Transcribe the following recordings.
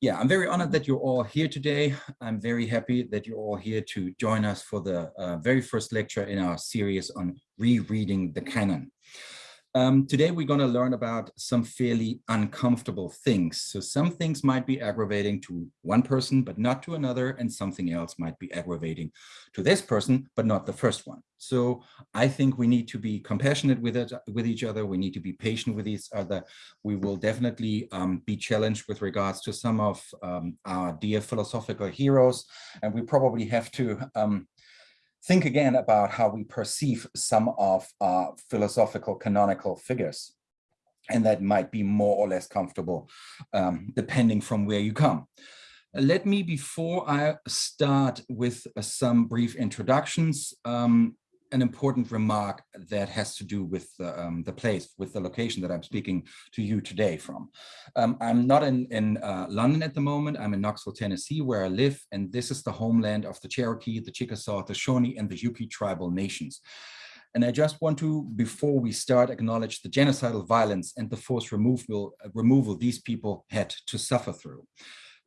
yeah, I'm very honored that you're all here today. I'm very happy that you're all here to join us for the uh, very first lecture in our series on rereading the canon. Um, today, we're going to learn about some fairly uncomfortable things. So some things might be aggravating to one person, but not to another, and something else might be aggravating to this person, but not the first one. So I think we need to be compassionate with it, with each other. We need to be patient with each other. We will definitely um, be challenged with regards to some of um, our dear philosophical heroes, and we probably have to um, think again about how we perceive some of our philosophical canonical figures. And that might be more or less comfortable, um, depending from where you come. Let me, before I start with uh, some brief introductions, um, an important remark that has to do with the, um, the place, with the location that I'm speaking to you today from. Um, I'm not in, in uh, London at the moment. I'm in Knoxville, Tennessee, where I live, and this is the homeland of the Cherokee, the Chickasaw, the Shawnee, and the Yuki tribal nations. And I just want to, before we start, acknowledge the genocidal violence and the forced removal, uh, removal these people had to suffer through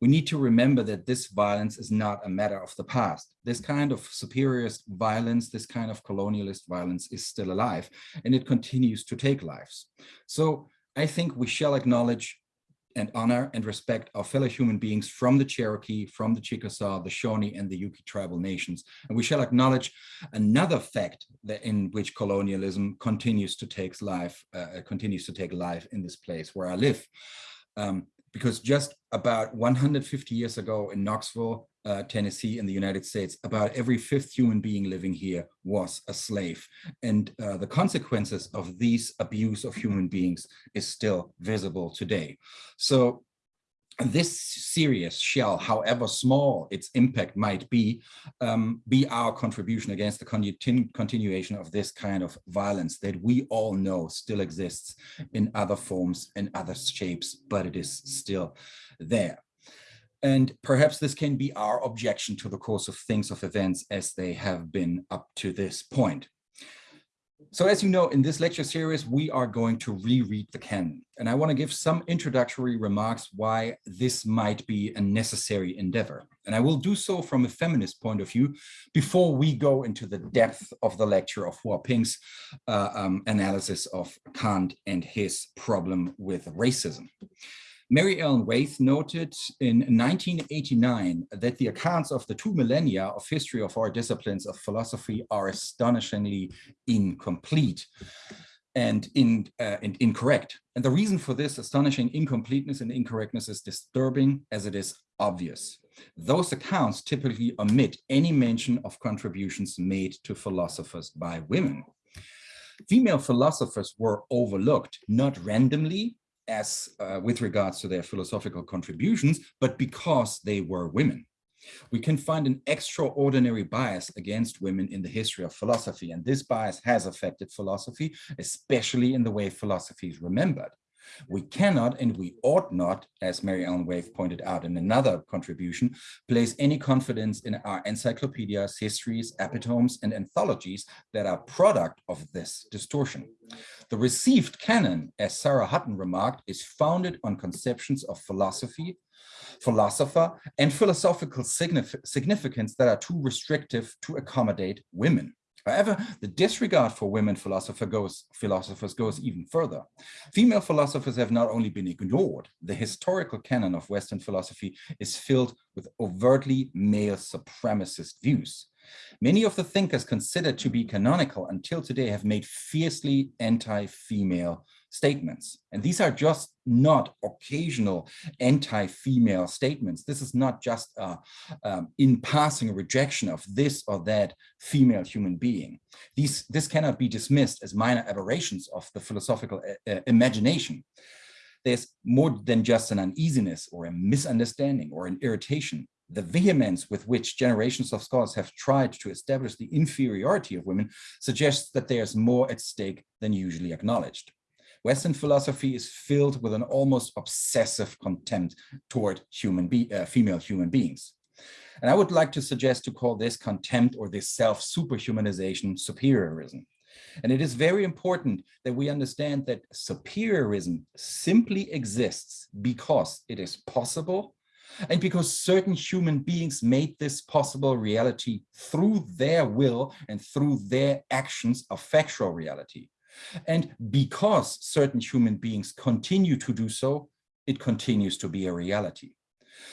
we need to remember that this violence is not a matter of the past. This kind of superiorist violence, this kind of colonialist violence is still alive and it continues to take lives. So I think we shall acknowledge and honor and respect our fellow human beings from the Cherokee, from the Chickasaw, the Shawnee, and the Yuki tribal nations. And we shall acknowledge another fact that in which colonialism continues to take life, uh, continues to take life in this place where I live. Um, because just about 150 years ago in Knoxville, uh, Tennessee in the United States, about every fifth human being living here was a slave. And uh, the consequences of these abuse of human beings is still visible today. So this serious shall, however small its impact might be, um, be our contribution against the continu continuation of this kind of violence that we all know still exists in other forms and other shapes, but it is still there. And perhaps this can be our objection to the course of things of events as they have been up to this point. So as you know, in this lecture series, we are going to reread the canon. And I want to give some introductory remarks why this might be a necessary endeavor. And I will do so from a feminist point of view before we go into the depth of the lecture of Huaping's uh, um, analysis of Kant and his problem with racism. Mary Ellen Waithe noted in 1989 that the accounts of the two millennia of history of our disciplines of philosophy are astonishingly incomplete and, in, uh, and incorrect. And the reason for this astonishing incompleteness and incorrectness is disturbing as it is obvious. Those accounts typically omit any mention of contributions made to philosophers by women. Female philosophers were overlooked, not randomly, as uh, with regards to their philosophical contributions, but because they were women. We can find an extraordinary bias against women in the history of philosophy, and this bias has affected philosophy, especially in the way philosophy is remembered. We cannot and we ought not, as Mary Ellen Waithe pointed out in another contribution, place any confidence in our encyclopedias, histories, epitomes, and anthologies that are product of this distortion. The received canon, as Sarah Hutton remarked, is founded on conceptions of philosophy, philosopher, and philosophical significance that are too restrictive to accommodate women. However, the disregard for women philosopher goes, philosophers goes even further. Female philosophers have not only been ignored, the historical canon of Western philosophy is filled with overtly male supremacist views. Many of the thinkers considered to be canonical until today have made fiercely anti-female statements. And these are just not occasional anti-female statements. This is not just uh, um, in passing rejection of this or that female human being. These, this cannot be dismissed as minor aberrations of the philosophical uh, uh imagination. There's more than just an uneasiness or a misunderstanding or an irritation the vehemence with which generations of scholars have tried to establish the inferiority of women suggests that there's more at stake than usually acknowledged. Western philosophy is filled with an almost obsessive contempt toward human be uh, female human beings. And I would like to suggest to call this contempt or this self-superhumanization superiorism. And it is very important that we understand that superiorism simply exists because it is possible And because certain human beings made this possible reality through their will and through their actions of factual reality. And because certain human beings continue to do so, it continues to be a reality.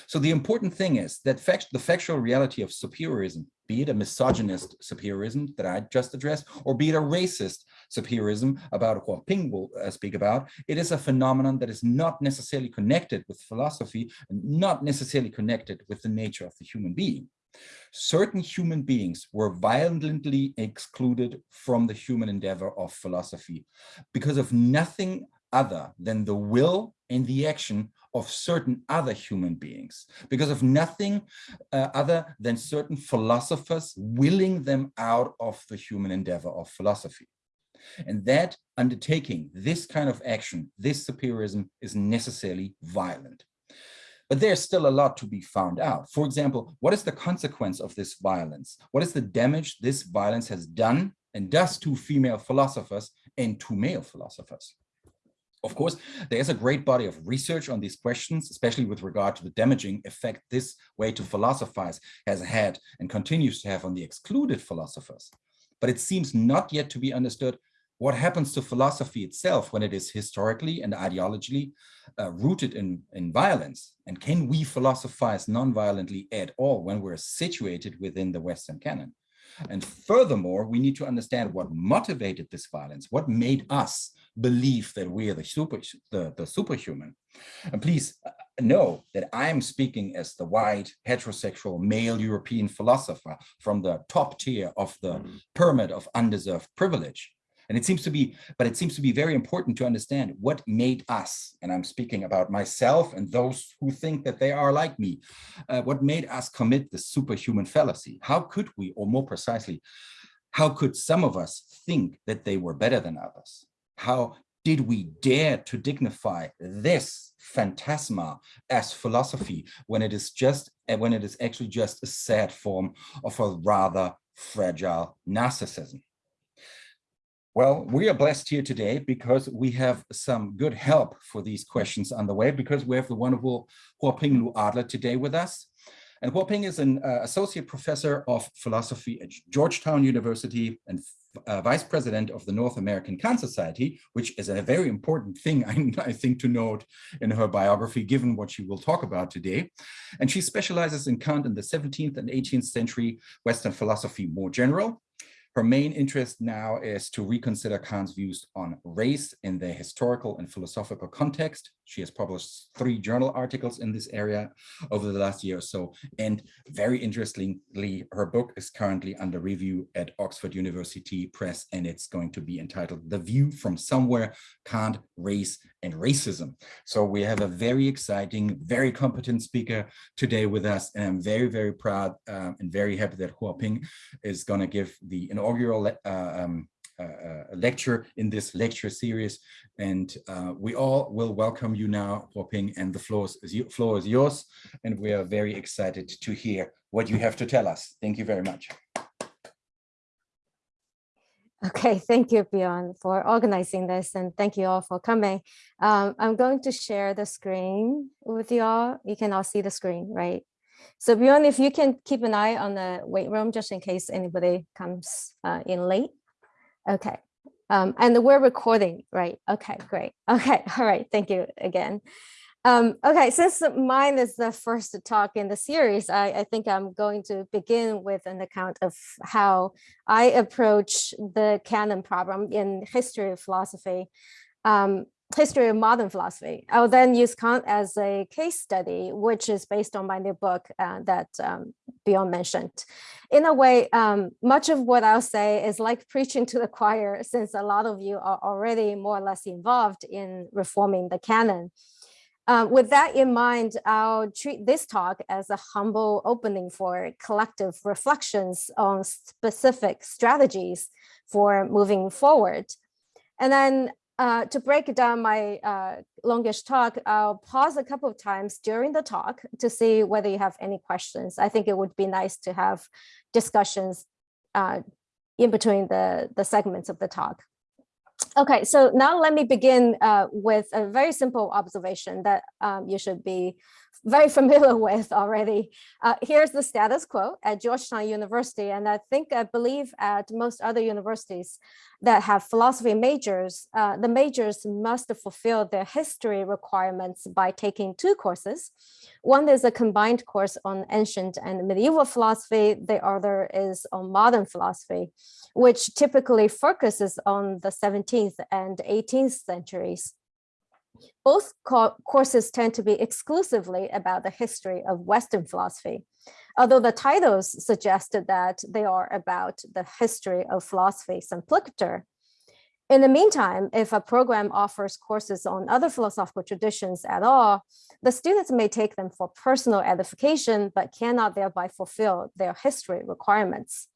So the important thing is that fact, the factual reality of superiorism, be it a misogynist superiorism that I just addressed, or be it a racist superiorism about Huaping will uh, speak about, it is a phenomenon that is not necessarily connected with philosophy and not necessarily connected with the nature of the human being. Certain human beings were violently excluded from the human endeavor of philosophy because of nothing other than the will and the action of certain other human beings, because of nothing uh, other than certain philosophers willing them out of the human endeavor of philosophy. And that undertaking, this kind of action, this superiorism is necessarily violent. But there's still a lot to be found out. For example, what is the consequence of this violence? What is the damage this violence has done and does to female philosophers and to male philosophers? Of course, there is a great body of research on these questions, especially with regard to the damaging effect this way to philosophize has had and continues to have on the excluded philosophers. But it seems not yet to be understood what happens to philosophy itself when it is historically and ideologically uh, rooted in, in violence? And can we philosophize non-violently at all when we're situated within the Western canon? And furthermore, we need to understand what motivated this violence, what made us believe that we are the super the, the superhuman. And please uh, know that I'm speaking as the white heterosexual male European philosopher from the top tier of the mm-hmm. pyramid of undeserved privilege. And it seems to be, but it seems to be very important to understand what made us, and I'm speaking about myself and those who think that they are like me, uh, what made us commit the superhuman fallacy? How could we, or more precisely, how could some of us think that they were better than others? How did we dare to dignify this phantasma as philosophy when it is just when it is actually just a sad form of a rather fragile narcissism? Well, we are blessed here today because we have some good help for these questions on the way because we have the wonderful Huaping Lu-Adler today with us. And Huaping is an uh, associate professor of philosophy at Georgetown University and uh, vice president of the North American Kant Society, which is a very important thing, I, I, think, to note in her biography, given what she will talk about today. And she specializes in Kant in the 17th and 18th century Western philosophy more general, her main interest now is to reconsider Kant's views on race in the historical and philosophical context. She has published three journal articles in this area over the last year or so. And very interestingly, her book is currently under review at Oxford University Press, and it's going to be entitled The View from Somewhere, Kant, Race, and Racism. So we have a very exciting, very competent speaker today with us, and I'm very, very proud um, and very happy that Huaping is going to give the inaugural uh, um, uh, lecture in this lecture series. And uh, we all will welcome you now, Huaping, and the floor is, floor is yours. And we are very excited to hear what you have to tell us. Thank you very much. Okay, thank you, Bjorn, for organizing this, and thank you all for coming. Um, I'm going to share the screen with you all. You can all see the screen, right? So Bjorn, if you can keep an eye on the wait room, just in case anybody comes uh, in late. Okay. Um, and we're recording, right? Okay, great. Okay, all right. Thank you again. Um, okay, since mine is the first talk in the series, I, I, think I'm going to begin with an account of how I approach the canon problem in history of philosophy. Um, history of modern philosophy. I'll then use Kant as a case study, which is based on my new book uh, that um, Bjorn mentioned. In a way, um, much of what I'll say is like preaching to the choir, since a lot of you are already more or less involved in reforming the canon. Uh, with that in mind, I'll treat this talk as a humble opening for collective reflections on specific strategies for moving forward. And then uh, to break down my uh, longish talk, I'll pause a couple of times during the talk to see whether you have any questions. I think it would be nice to have discussions uh, in between the, the segments of the talk. Okay, so now let me begin uh, with a very simple observation that um, you should be very familiar with already. Uh, here's the status quo at Georgetown University, and I think I believe at most other universities that have philosophy majors, uh, the majors must fulfill their history requirements by taking two courses. One is a combined course on ancient and medieval philosophy. The other is on modern philosophy, which typically focuses on the 17th and 18th centuries. Both co courses tend to be exclusively about the history of Western philosophy, although the titles suggested that they are about the history of philosophy simpliciter. In the meantime, if a program offers courses on other philosophical traditions at all, the students may take them for personal edification, but cannot thereby fulfill their history requirements.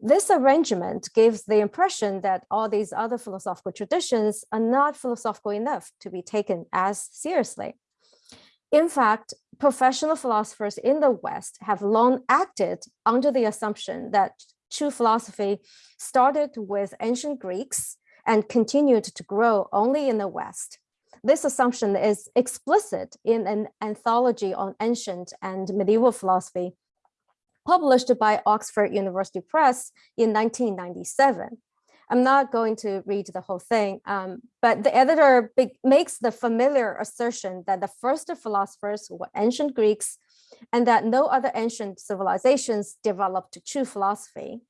This arrangement gives the impression that all these other philosophical traditions are not philosophical enough to be taken as seriously. In fact, professional philosophers in the West have long acted under the assumption that true philosophy started with ancient Greeks and continued to grow only in the West. This assumption is explicit in an anthology on ancient and medieval philosophy published by Oxford University Press in 1997. I'm not going to read the whole thing, um, but the editor makes the familiar assertion that the first philosophers were ancient Greeks and that no other ancient civilizations developed true philosophy.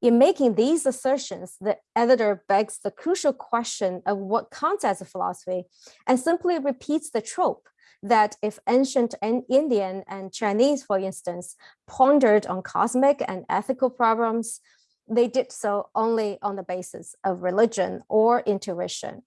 In making these assertions, the editor begs the crucial question of what counts as a philosophy and simply repeats the trope that if ancient Indian and Chinese, for instance, pondered on cosmic and ethical problems, they did so only on the basis of religion or intuition.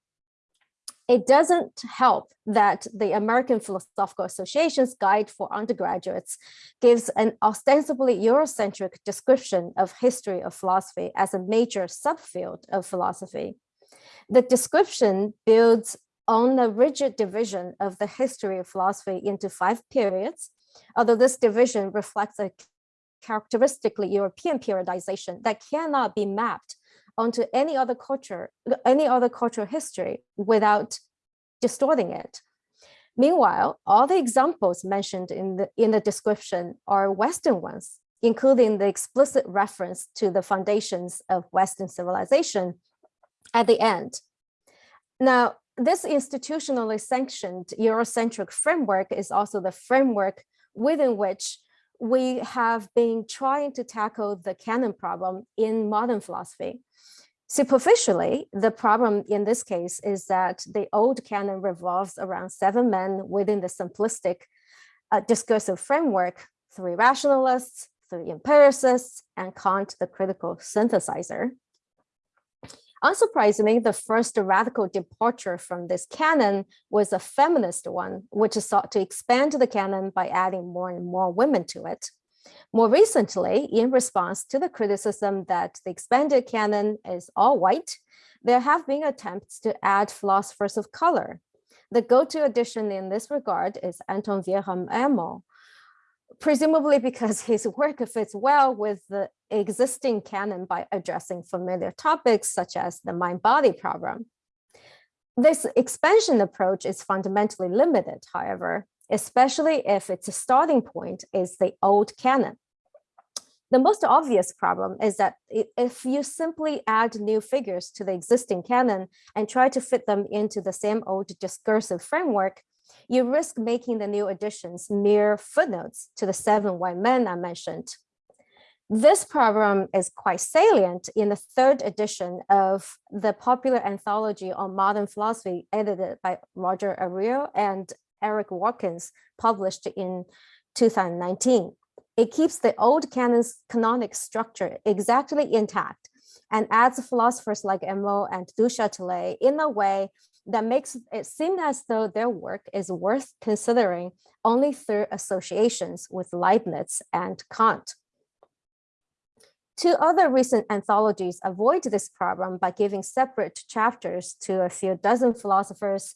It doesn't help that the American Philosophical Association's Guide for Undergraduates gives an ostensibly Eurocentric description of history of philosophy as a major subfield of philosophy. The description builds on a rigid division of the history of philosophy into five periods, although this division reflects a characteristically European periodization that cannot be mapped onto any other culture, any other cultural history without distorting it. Meanwhile, all the examples mentioned in the, in the description are Western ones, including the explicit reference to the foundations of Western civilization at the end. Now, this institutionally sanctioned Eurocentric framework is also the framework within which we have been trying to tackle the canon problem in modern philosophy. Superficially, the problem in this case is that the old canon revolves around seven men within the simplistic uh, discursive framework, three rationalists, three empiricists, and Kant, the critical synthesizer. Unsurprisingly, the first radical departure from this canon was a feminist one, which sought to expand the canon by adding more and more women to it. More recently, in response to the criticism that the expanded canon is all white, there have been attempts to add philosophers of color. The go-to addition in this regard is Anton Wilhelm Amo, presumably because his work fits well with the existing canon by addressing familiar topics such as the mind-body problem. This expansion approach is fundamentally limited, however, especially if its starting point is the old canon. The most obvious problem is that if you simply add new figures to the existing canon and try to fit them into the same old discursive framework, you risk making the new additions mere footnotes to the seven white men I mentioned. This problem is quite salient in the third edition of the popular anthology on modern philosophy edited by Roger Ariew and Eric Watkins, published in 2019. It keeps the old canon's canonic structure exactly intact and adds philosophers like Amo and Du Châtelet in a way that makes it seem as though their work is worth considering only through associations with Leibniz and Kant. Two other recent anthologies avoid this problem by giving separate chapters to a few dozen philosophers,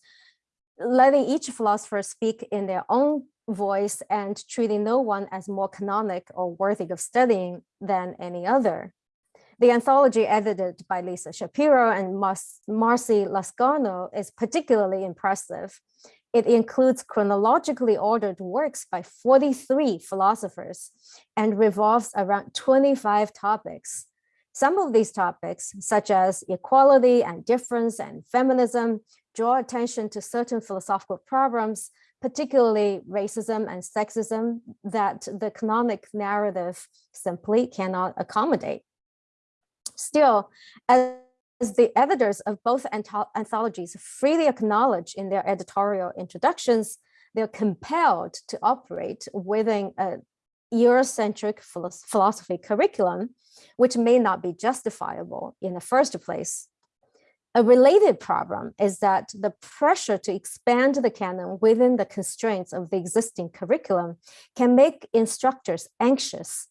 letting each philosopher speak in their own voice and treating no one as more canonic or worthy of studying than any other. The anthology edited by Lisa Shapiro and Mar Marcy Lascano is particularly impressive. It includes chronologically ordered works by 43 philosophers and revolves around 25 topics. Some of these topics, such as equality and difference and feminism, draw attention to certain philosophical problems, particularly racism and sexism, that the canonic narrative simply cannot accommodate. Still, as the editors of both anthologies freely acknowledge in their editorial introductions, they're compelled to operate within a Eurocentric philosophy curriculum, which may not be justifiable in the first place. A related problem is that the pressure to expand the canon within the constraints of the existing curriculum can make instructors anxious.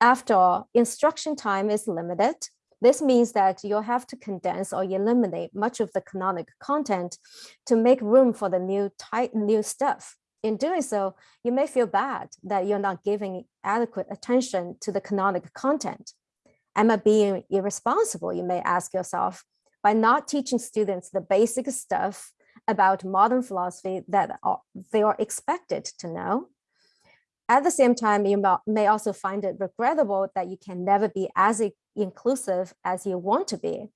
After all, instruction time is limited this means that you'll have to condense or eliminate much of the canonic content to make room for the new type, new stuff. In doing so, you may feel bad that you're not giving adequate attention to the canonic content. Am I being irresponsible, you may ask yourself, by not teaching students the basic stuff about modern philosophy that they are expected to know? At the same time, you may also find it regrettable that you can never be as inclusive as you want to be.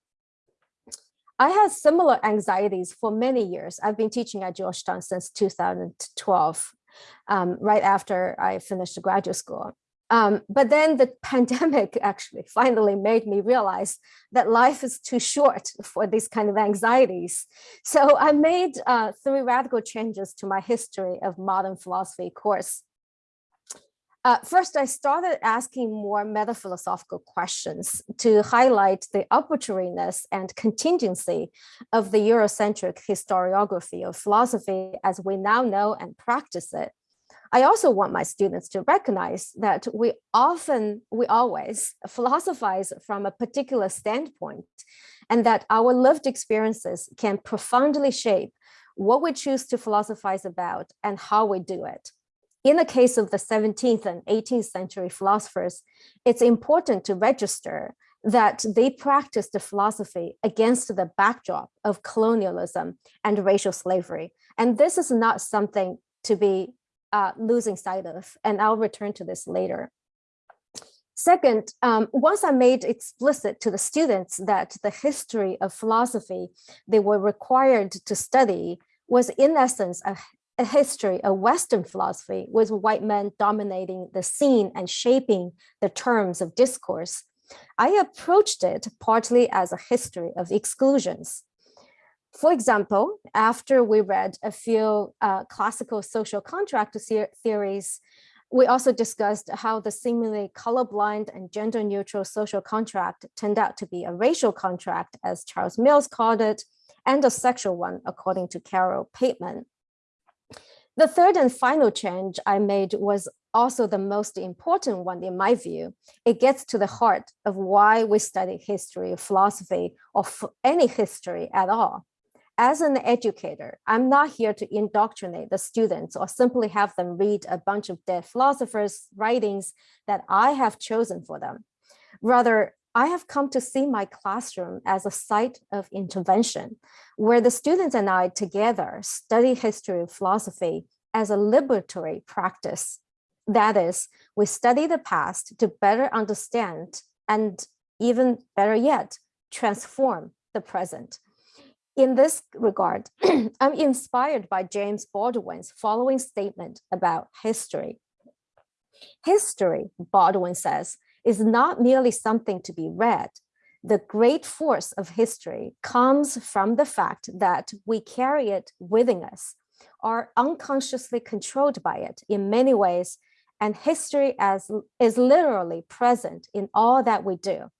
I had similar anxieties for many years. I've been teaching at Georgetown since 2012, um, right after I finished graduate school. Um, but then the pandemic actually finally made me realize that life is too short for these kind of anxieties. So I made uh, three radical changes to my history of modern philosophy course. Uh, first, I started asking more metaphilosophical questions to highlight the arbitrariness and contingency of the Eurocentric historiography of philosophy as we now know and practice it. I also want my students to recognize that we often, we always philosophize from a particular standpoint and that our lived experiences can profoundly shape what we choose to philosophize about and how we do it in the case of the 17th and 18th century philosophers, it's important to register that they practiced the philosophy against the backdrop of colonialism and racial slavery. And this is not something to be uh, losing sight of, and I'll return to this later. Second, um, once I made explicit to the students that the history of philosophy they were required to study was in essence a a history of Western philosophy with white men dominating the scene and shaping the terms of discourse, I approached it partly as a history of exclusions. For example, after we read a few uh, classical social contract theories, we also discussed how the seemingly colorblind and gender neutral social contract turned out to be a racial contract, as Charles Mills called it, and a sexual one, according to Carole Pateman. The third and final change I made was also the most important one in my view. It gets to the heart of why we study history, philosophy, or any history at all. As an educator, I'm not here to indoctrinate the students or simply have them read a bunch of dead philosophers' writings that I have chosen for them. Rather, I have come to see my classroom as a site of intervention, where the students and I together study history of philosophy as a liberatory practice. That is, we study the past to better understand and even better yet, transform the present. In this regard, I'm inspired by James Baldwin's following statement about history. History, Baldwin says, is not merely something to be read. The great force of history comes from the fact that we carry it within us, are unconsciously controlled by it in many ways, and history as, is literally present in all that we do.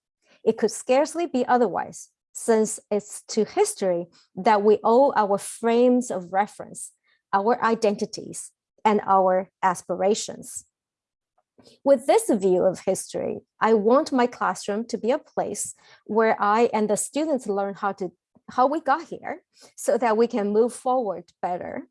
It could scarcely be otherwise, since it's to history that we owe our frames of reference, our identities, and our aspirations. With this view of history, I want my classroom to be a place where I and the students learn how to how we got here so that we can move forward better.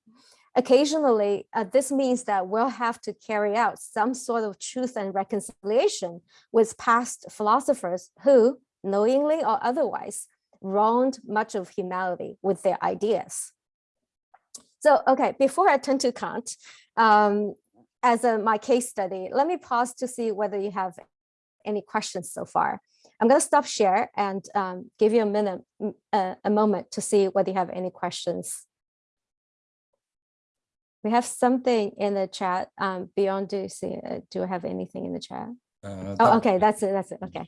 Occasionally, uh, this means that we'll have to carry out some sort of truth and reconciliation with past philosophers who, knowingly or otherwise, wronged much of humanity with their ideas. So, okay, before I turn to Kant, um, as a, my case study, let me pause to see whether you have any questions so far. I'm going to stop share and um, give you a minute, uh, a moment to see whether you have any questions. We have something in the chat. Um, Bjorn, do you see? Uh, do I have anything in the chat? Uh, Oh, okay, that's it. That's it. Okay.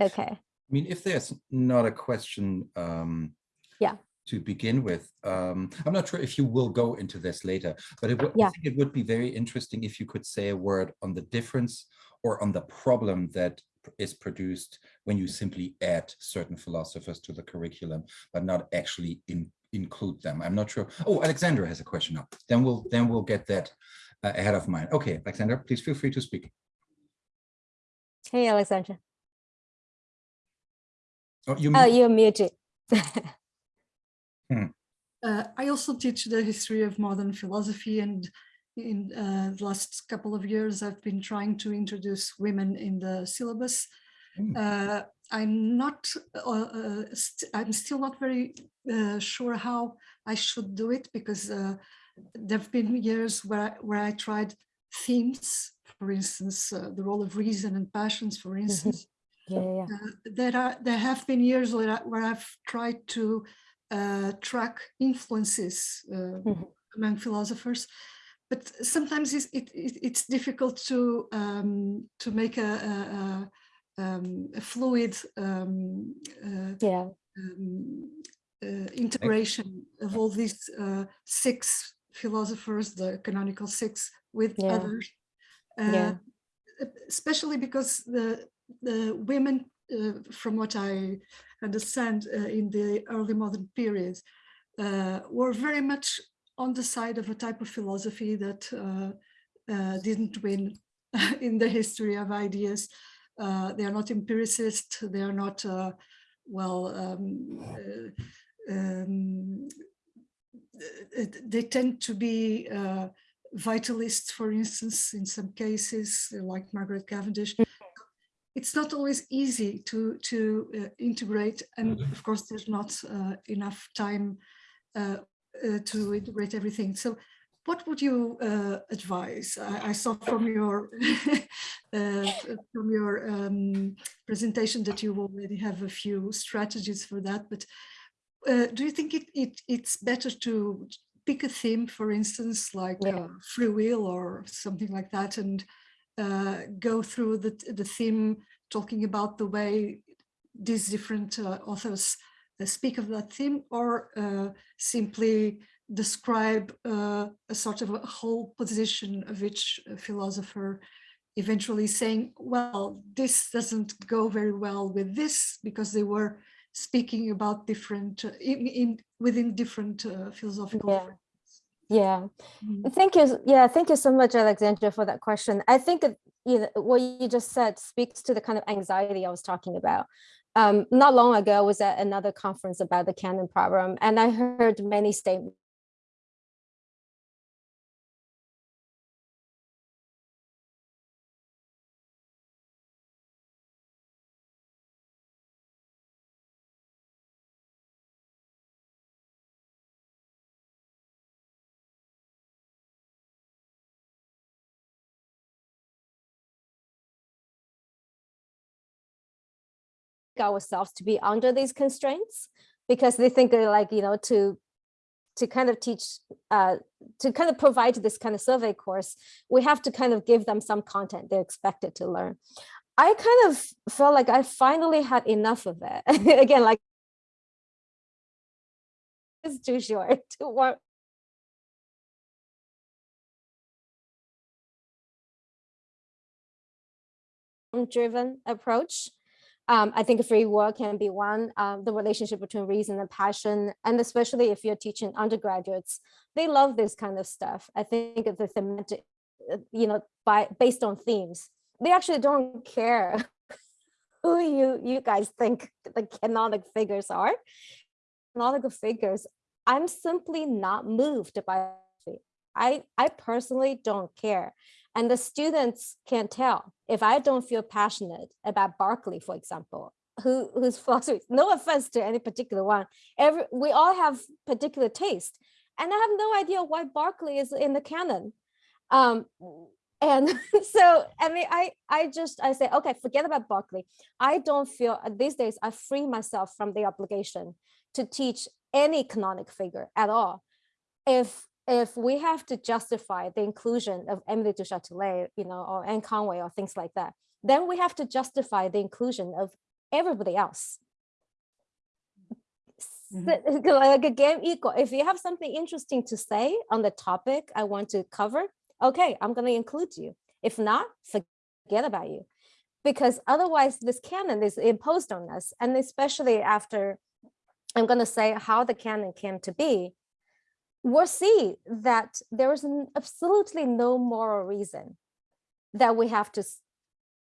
Okay. I mean, if there's not a question um, Yeah. To begin with, um, I'm not sure if you will go into this later, but it would, I think it would be very interesting if you could say a word on the difference or on the problem that is produced when you simply add certain philosophers to the curriculum, but not actually in, include them. I'm not sure. Oh, Alexandra has a question up. Then we'll then we'll get that uh, ahead of mine. Okay, Alexandra, please feel free to speak. Hey, Alexandra. Oh, you Oh, you're muted. Uh, I also teach the history of modern philosophy and in uh, the last couple of years I've been trying to introduce women in the syllabus. Hmm. Uh, I'm not, uh, uh, st I'm still not very uh, sure how I should do it because uh, there have been years where, where I tried themes, for instance, uh, the role of reason and passions, for instance, Yeah, yeah, yeah. uh, there are there have been years where, I, where I've tried to uh, track influences uh, Mhm. among philosophers, but sometimes it's, it, it, it's difficult to um, to make a, a, um, a fluid um, uh, yeah. um, uh, integration of all these uh, six philosophers, the canonical six, with Yeah. others. Yeah. Uh, especially because the the women, from what I understand, uh, in the early modern period, uh, were very much on the side of a type of philosophy that uh, uh, didn't win in the history of ideas. Uh, they are not empiricist. They are not uh, well. Um, uh, um, uh, they tend to be uh, vitalists, for instance, in some cases, like Margaret Cavendish. It's not always easy to to uh, integrate, and of course, there's not uh, enough time uh, uh, to integrate everything. So, what would you uh, advise? I, I saw from your uh, from your um, presentation that you already have a few strategies for that, but uh, do you think it, it it's better to pick a theme, for instance, like Yeah. uh, free will or something like that, and uh, go through the the theme, talking about the way these different uh, authors uh, speak of that theme, or uh, simply describe uh, a sort of a whole position of each philosopher eventually saying, well, this doesn't go very well with this because they were speaking about different, uh, in, in within different philosophical Yeah. Yeah. Mm. Thank you. Yeah, thank you so much, Alexandra, for that question. I think you know, what you just said speaks to the kind of anxiety I was talking about. Um, not long ago, I was at another conference about the canon problem, and I heard many statements. Ourselves to be under these constraints because they think they're like you know to to kind of teach uh to kind of provide this kind of survey course we have to kind of give them some content they're expected to learn. I kind of felt like i finally had enough of it. Again like it's too short to work. Driven approach um, I think free will can be one, um, the relationship between reason and passion, and especially if you're teaching undergraduates, they love this kind of stuff. I think the thematic, uh, you know, by based on themes, they actually don't care who you you guys think the canonic figures are. Canonical figures, I'm simply not moved by. I I personally don't care. And the students can tell if I don't feel passionate about Berkeley, for example, who whose philosophy. No offense to any particular one. Every we all have particular taste, and I have no idea why Berkeley is in the canon. Um, and so I mean, I I just I say okay, forget about Berkeley. I don't feel these days I free myself from the obligation to teach any canonic figure at all. If if we have to justify the inclusion of Emily du Châtelet, you know, or Anne Conway or things like that, then we have to justify the inclusion of everybody else. Mhm. So, Like a game equal. If you have something interesting to say on the topic I want to cover, okay, I'm going to include you. If not, forget about you. Because otherwise this canon is imposed on us. And especially after I'm going to say how the canon came to be, we'll see that there is absolutely no moral reason that we have to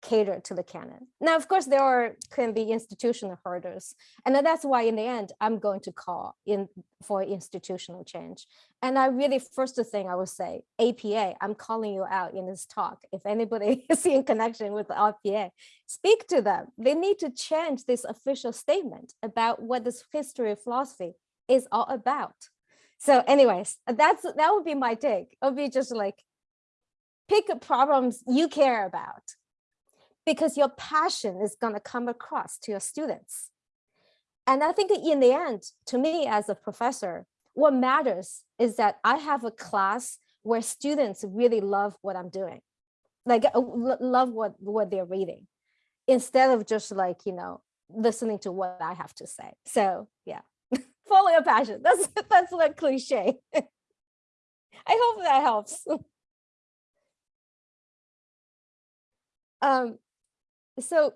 cater to the canon. Now, of course, there are can be institutional hurdles, and that's why in the end, I'm going to call in for institutional change. And I really, first thing I would say, APA, I'm calling you out in this talk. If anybody is in connection with the APA, speak to them. They need to change this official statement about what this history of philosophy is all about. So anyways, that's that would be my take. It would be just like pick problems you care about because your passion is going to come across to your students. And I think in the end, to me as a professor, what matters is that I have a class where students really love what I'm doing, like uh, love what, what they're reading, instead of just like, you know, listening to what I have to say. So yeah, follow your passion. That's, that's a cliche. I hope that helps. um, so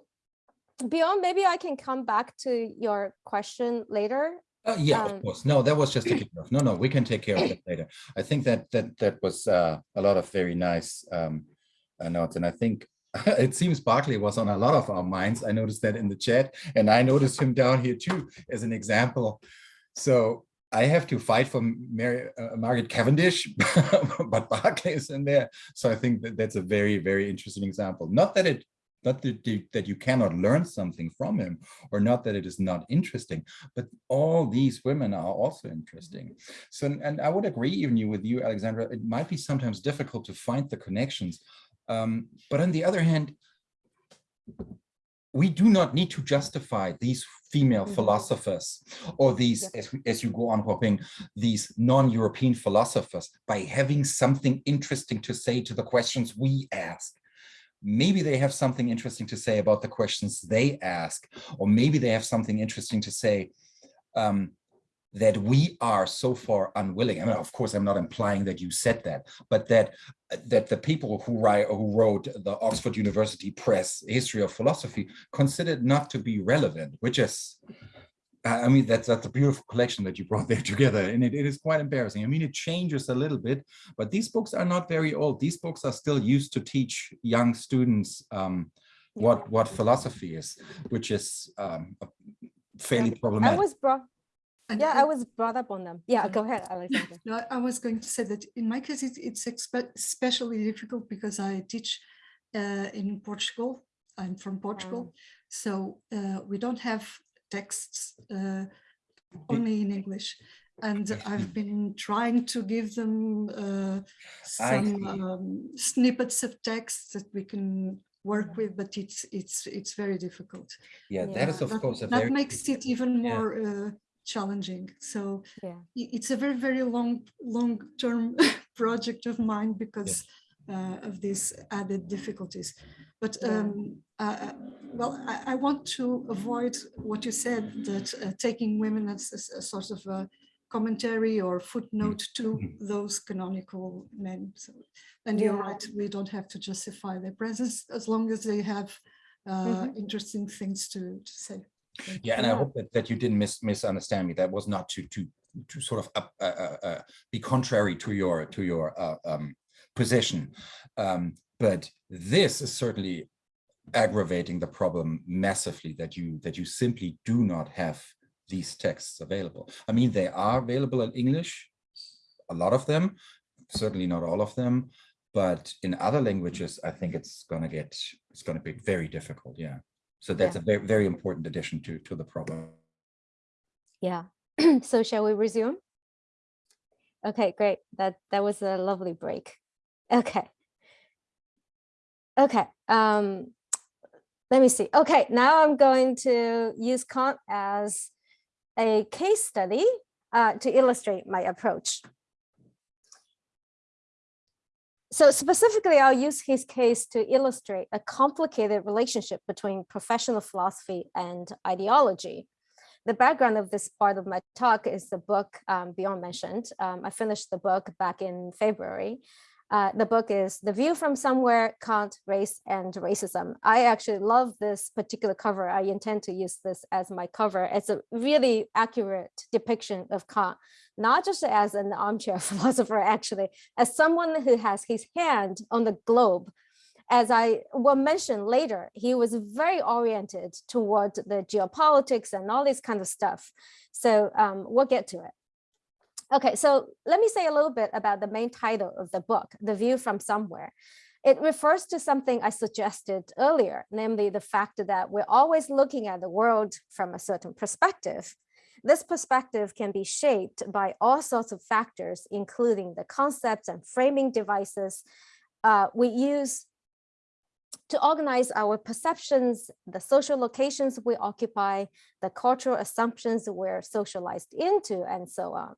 Bjorn, maybe I can come back to your question later. Uh, yeah, Um, of course. No, that was just a kickoff. No, no, we can take care of that later. I think that that that was uh, a lot of very nice um, uh, notes, and I think it seems Berkeley was on a lot of our minds. I noticed that in the chat, and I noticed him down here too as an example. So I have to fight for Mary, uh, Margaret Cavendish, but Berkeley is in there. So I think that that's a very very interesting example. Not that it not that you, that you cannot learn something from him or not that it is not interesting but all these women are also interesting so and i would agree even you with you alexandra it might be sometimes difficult to find the connections um, but on the other hand we do not need to justify these female Mhm. philosophers or these Yep. as, as you go on Huaping, these non-european philosophers by having something interesting to say to the questions we ask maybe they have something interesting to say about the questions they ask, or maybe they have something interesting to say um, that we are so far unwilling. I mean, of course, I'm not implying that you said that, but that that the people who write who wrote the Oxford University Press History of Philosophy considered not to be relevant, which is I I mean, that's that's a beautiful collection that you brought there together, and it, it is quite embarrassing. I mean, it changes a little bit, but these books are not very old. These books are still used to teach young students um, what what philosophy is, which is um, fairly I problematic. was brought, And yeah, I- I was brought up on them. Yeah, Yeah. go ahead, Alexandra. No, I- I was going to say that in my case, it's, it's especially difficult because I teach uh, in Portugal. I'm from Portugal, so uh, we don't have texts uh, only in English. And I've been trying to give them uh, some um, snippets of text that we can work with, but it's it's it's very difficult. yeah, that is Yeah. of That- course a that very makes it even Yeah. more uh, challenging. So Yeah. it's a very very long long term project of mine because uh, of these added difficulties but um, uh, uh, well I, I want to avoid what you said that uh, taking women as, as a sort of a commentary or footnote to Mhm. those canonical men so and you're right we don't have to justify their presence as long as they have uh, Mhm. interesting things to, to say Thank Yeah, and I hope that, that you didn't mis misunderstand me. That was not to to to sort of up, uh, uh, uh, be contrary to your to your uh, um, position, um, but this is certainly aggravating the problem massively. That you that you simply do not have these texts available. I mean, they are available in English, a lot of them, certainly not all of them, but in other languages, I think it's gonna get it's gonna be very difficult. Yeah. So that's a very, very important addition to, to the problem. Yeah. so shall we resume? Okay, great. That that was a lovely break. Okay. Okay. Um, let me see. Okay, now I'm going to use Kant as a case study uh, to illustrate my approach. So specifically, I'll use his case to illustrate a complicated relationship between professional philosophy and ideology. The background of this part of my talk is the book um, Bjorn mentioned. Um, I finished the book back in February. Uh, the book is The View from Somewhere, Kant, Race and Racism. I actually love this particular cover. I intend to use this as my cover. It's a really accurate depiction of Kant, not just as an armchair philosopher, actually, as someone who has his hand on the globe. As I will mention later, he was very oriented toward the geopolitics and all this kind of stuff. So um, we'll get to it. Okay, so let me say a little bit about the main title of the book, The View from Somewhere. It refers to something I suggested earlier, namely the fact that we're always looking at the world from a certain perspective. This perspective can be shaped by all sorts of factors, including the concepts and framing devices uh, we use to organize our perceptions, the social locations we occupy, the cultural assumptions we're socialized into, and so on.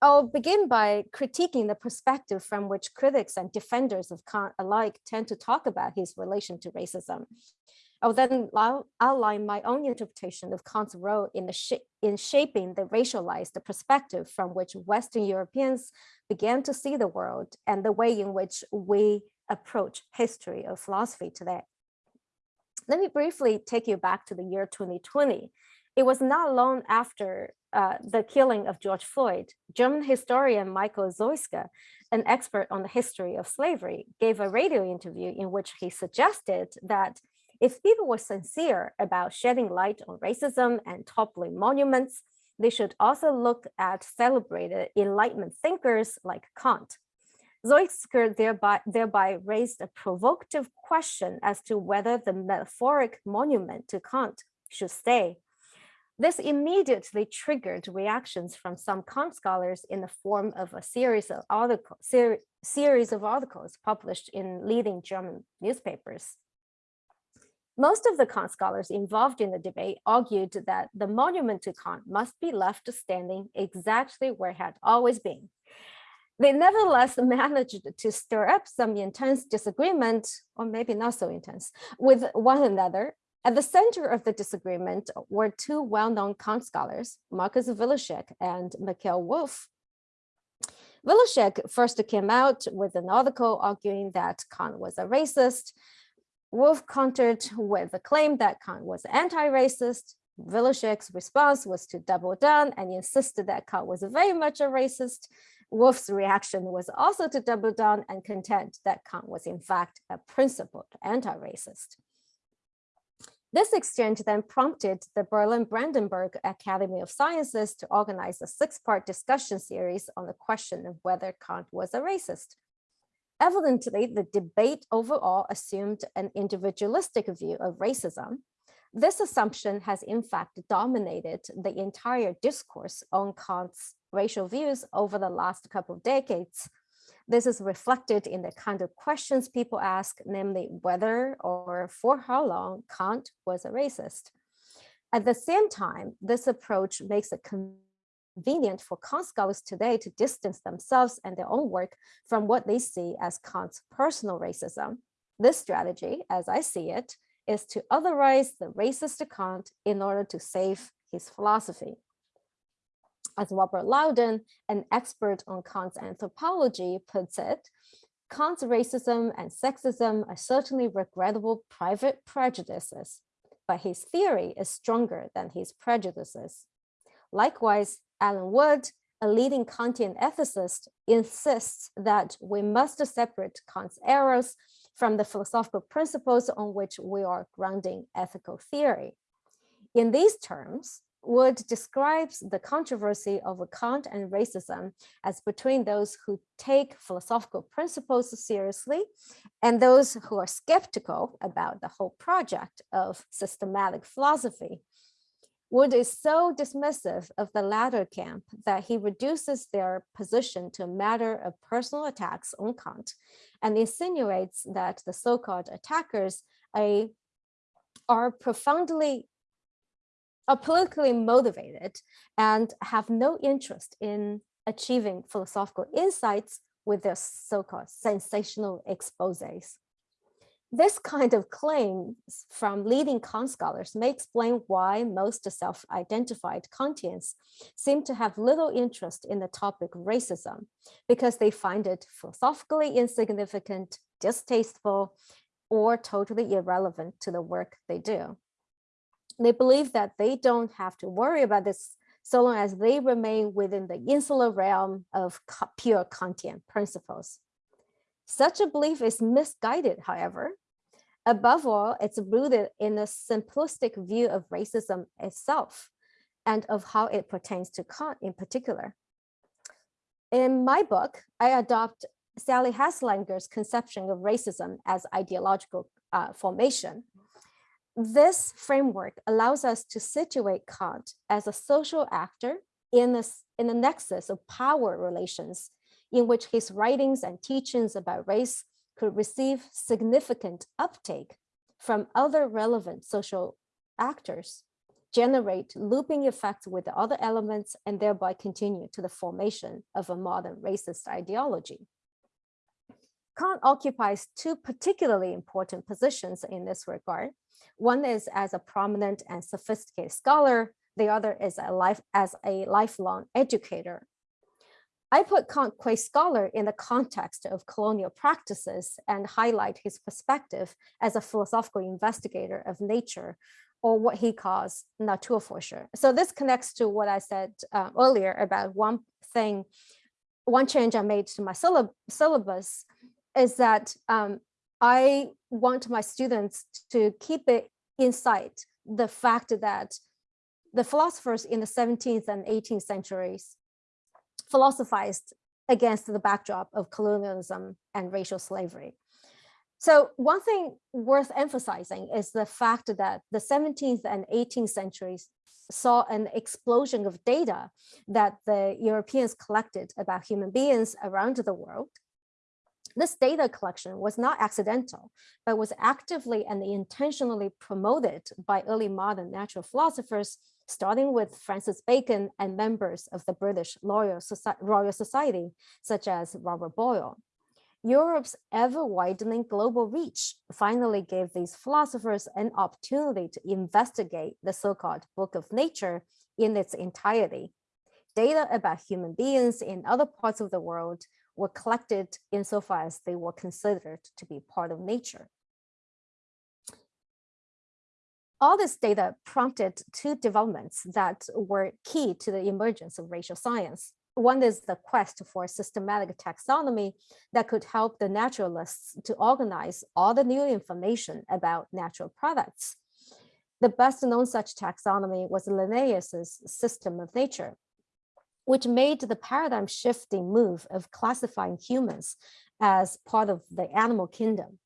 I'll begin by critiquing the perspective from which critics and defenders of Kant alike tend to talk about his relation to racism. I'll then outline my own interpretation of Kant's role in, the sh in shaping the racialized perspective from which Western Europeans began to see the world and the way in which we approach history of philosophy today. Let me briefly take you back to the year 2020. It was not long after uh, the killing of George Floyd, German historian Michael Zeuske, an expert on the history of slavery, gave a radio interview in which he suggested that if people were sincere about shedding light on racism and toppling monuments, they should also look at celebrated Enlightenment thinkers like Kant. Zeuske thereby, thereby raised a provocative question as to whether the metaphoric monument to Kant should stay this immediately triggered reactions from some Kant scholars in the form of a series of articles, ser series of articles published in leading German newspapers. Most of the Kant scholars involved in the debate argued that the monument to Kant must be left standing exactly where it had always been. They nevertheless managed to stir up some intense disagreement, or maybe not so intense, with one another at the center of the disagreement were two well-known Kant scholars, Marcus Willaschek and Mikhail Wolff. Willaschek first came out with an article arguing that Kant was a racist. Wolff countered with the claim that Kant was anti-racist. Willaschek's response was to double down and insisted that Kant was very much a racist. Wolff's reaction was also to double down and contend that Kant was in fact a principled anti-racist. This exchange then prompted the Berlin Brandenburg Academy of Sciences to organize a six-part discussion series on the question of whether Kant was a racist. Evidently, the debate overall assumed an individualistic view of racism. This assumption has in fact dominated the entire discourse on Kant's racial views over the last couple of decades, this is reflected in the kind of questions people ask, namely whether or for how long Kant was a racist. At the same time, this approach makes it convenient for Kant scholars today to distance themselves and their own work from what they see as Kant's personal racism. This strategy, as I see it, is to otherize the racist Kant in order to save his philosophy. As Robert Louden, an expert on Kant's anthropology, puts it, Kant's racism and sexism are certainly regrettable private prejudices, but his theory is stronger than his prejudices. Likewise, Allen Wood, a leading Kantian ethicist, insists that we must separate Kant's errors from the philosophical principles on which we are grounding ethical theory. In these terms, Wood describes the controversy over Kant and racism as between those who take philosophical principles seriously and those who are skeptical about the whole project of systematic philosophy. Wood is so dismissive of the latter camp that he reduces their position to a matter of personal attacks on Kant and insinuates that the so-called attackers a, are profoundly are politically motivated and have no interest in achieving philosophical insights with their so-called sensational exposes. This kind of claims from leading Kant scholars may explain why most self-identified Kantians seem to have little interest in the topic racism, because they find it philosophically insignificant, distasteful, or totally irrelevant to the work they do. They believe that they don't have to worry about this so long as they remain within the insular realm of pure Kantian principles. Such a belief is misguided, however. Above all, it's rooted in a simplistic view of racism itself and of how it pertains to Kant in particular. In my book, I adopt Sally Haslanger's conception of racism as ideological uh, formation. This framework allows us to situate Kant as a social actor in a, in a nexus of power relations in which his writings and teachings about race could receive significant uptake from other relevant social actors, generate looping effects with the other elements, and thereby continue to the formation of a modern racist ideology. Kant occupies two particularly important positions in this regard. One is as a prominent and sophisticated scholar, the other is a life as a lifelong educator I put Kant qua scholar in the context of colonial practices and highlight his perspective as a philosophical investigator of nature or what he calls Naturforscher. So this connects to what I said uh, earlier about one thing, one change I made to my syllab syllabus is that um, I want my students to keep it in sight, the fact that the philosophers in the 17th and 18th centuries philosophized against the backdrop of colonialism and racial slavery. So one thing worth emphasizing is the fact that the 17th and 18th centuries saw an explosion of data that the Europeans collected about human beings around the world. This data collection was not accidental, but was actively and intentionally promoted by early modern natural philosophers starting with Francis Bacon and members of the British Royal, Society, such as Robert Boyle. Europe's ever-widening global reach finally gave these philosophers an opportunity to investigate the so-called Book of Nature in its entirety. Data about human beings in other parts of the world were collected insofar as they were considered to be part of nature. all this data prompted two developments that were key to the emergence of racial science. One is the quest for systematic taxonomy that could help the naturalists to organize all the new information about natural products. The best known such taxonomy was Linnaeus's system of nature, which made the paradigm shifting move of classifying humans as part of the animal kingdom.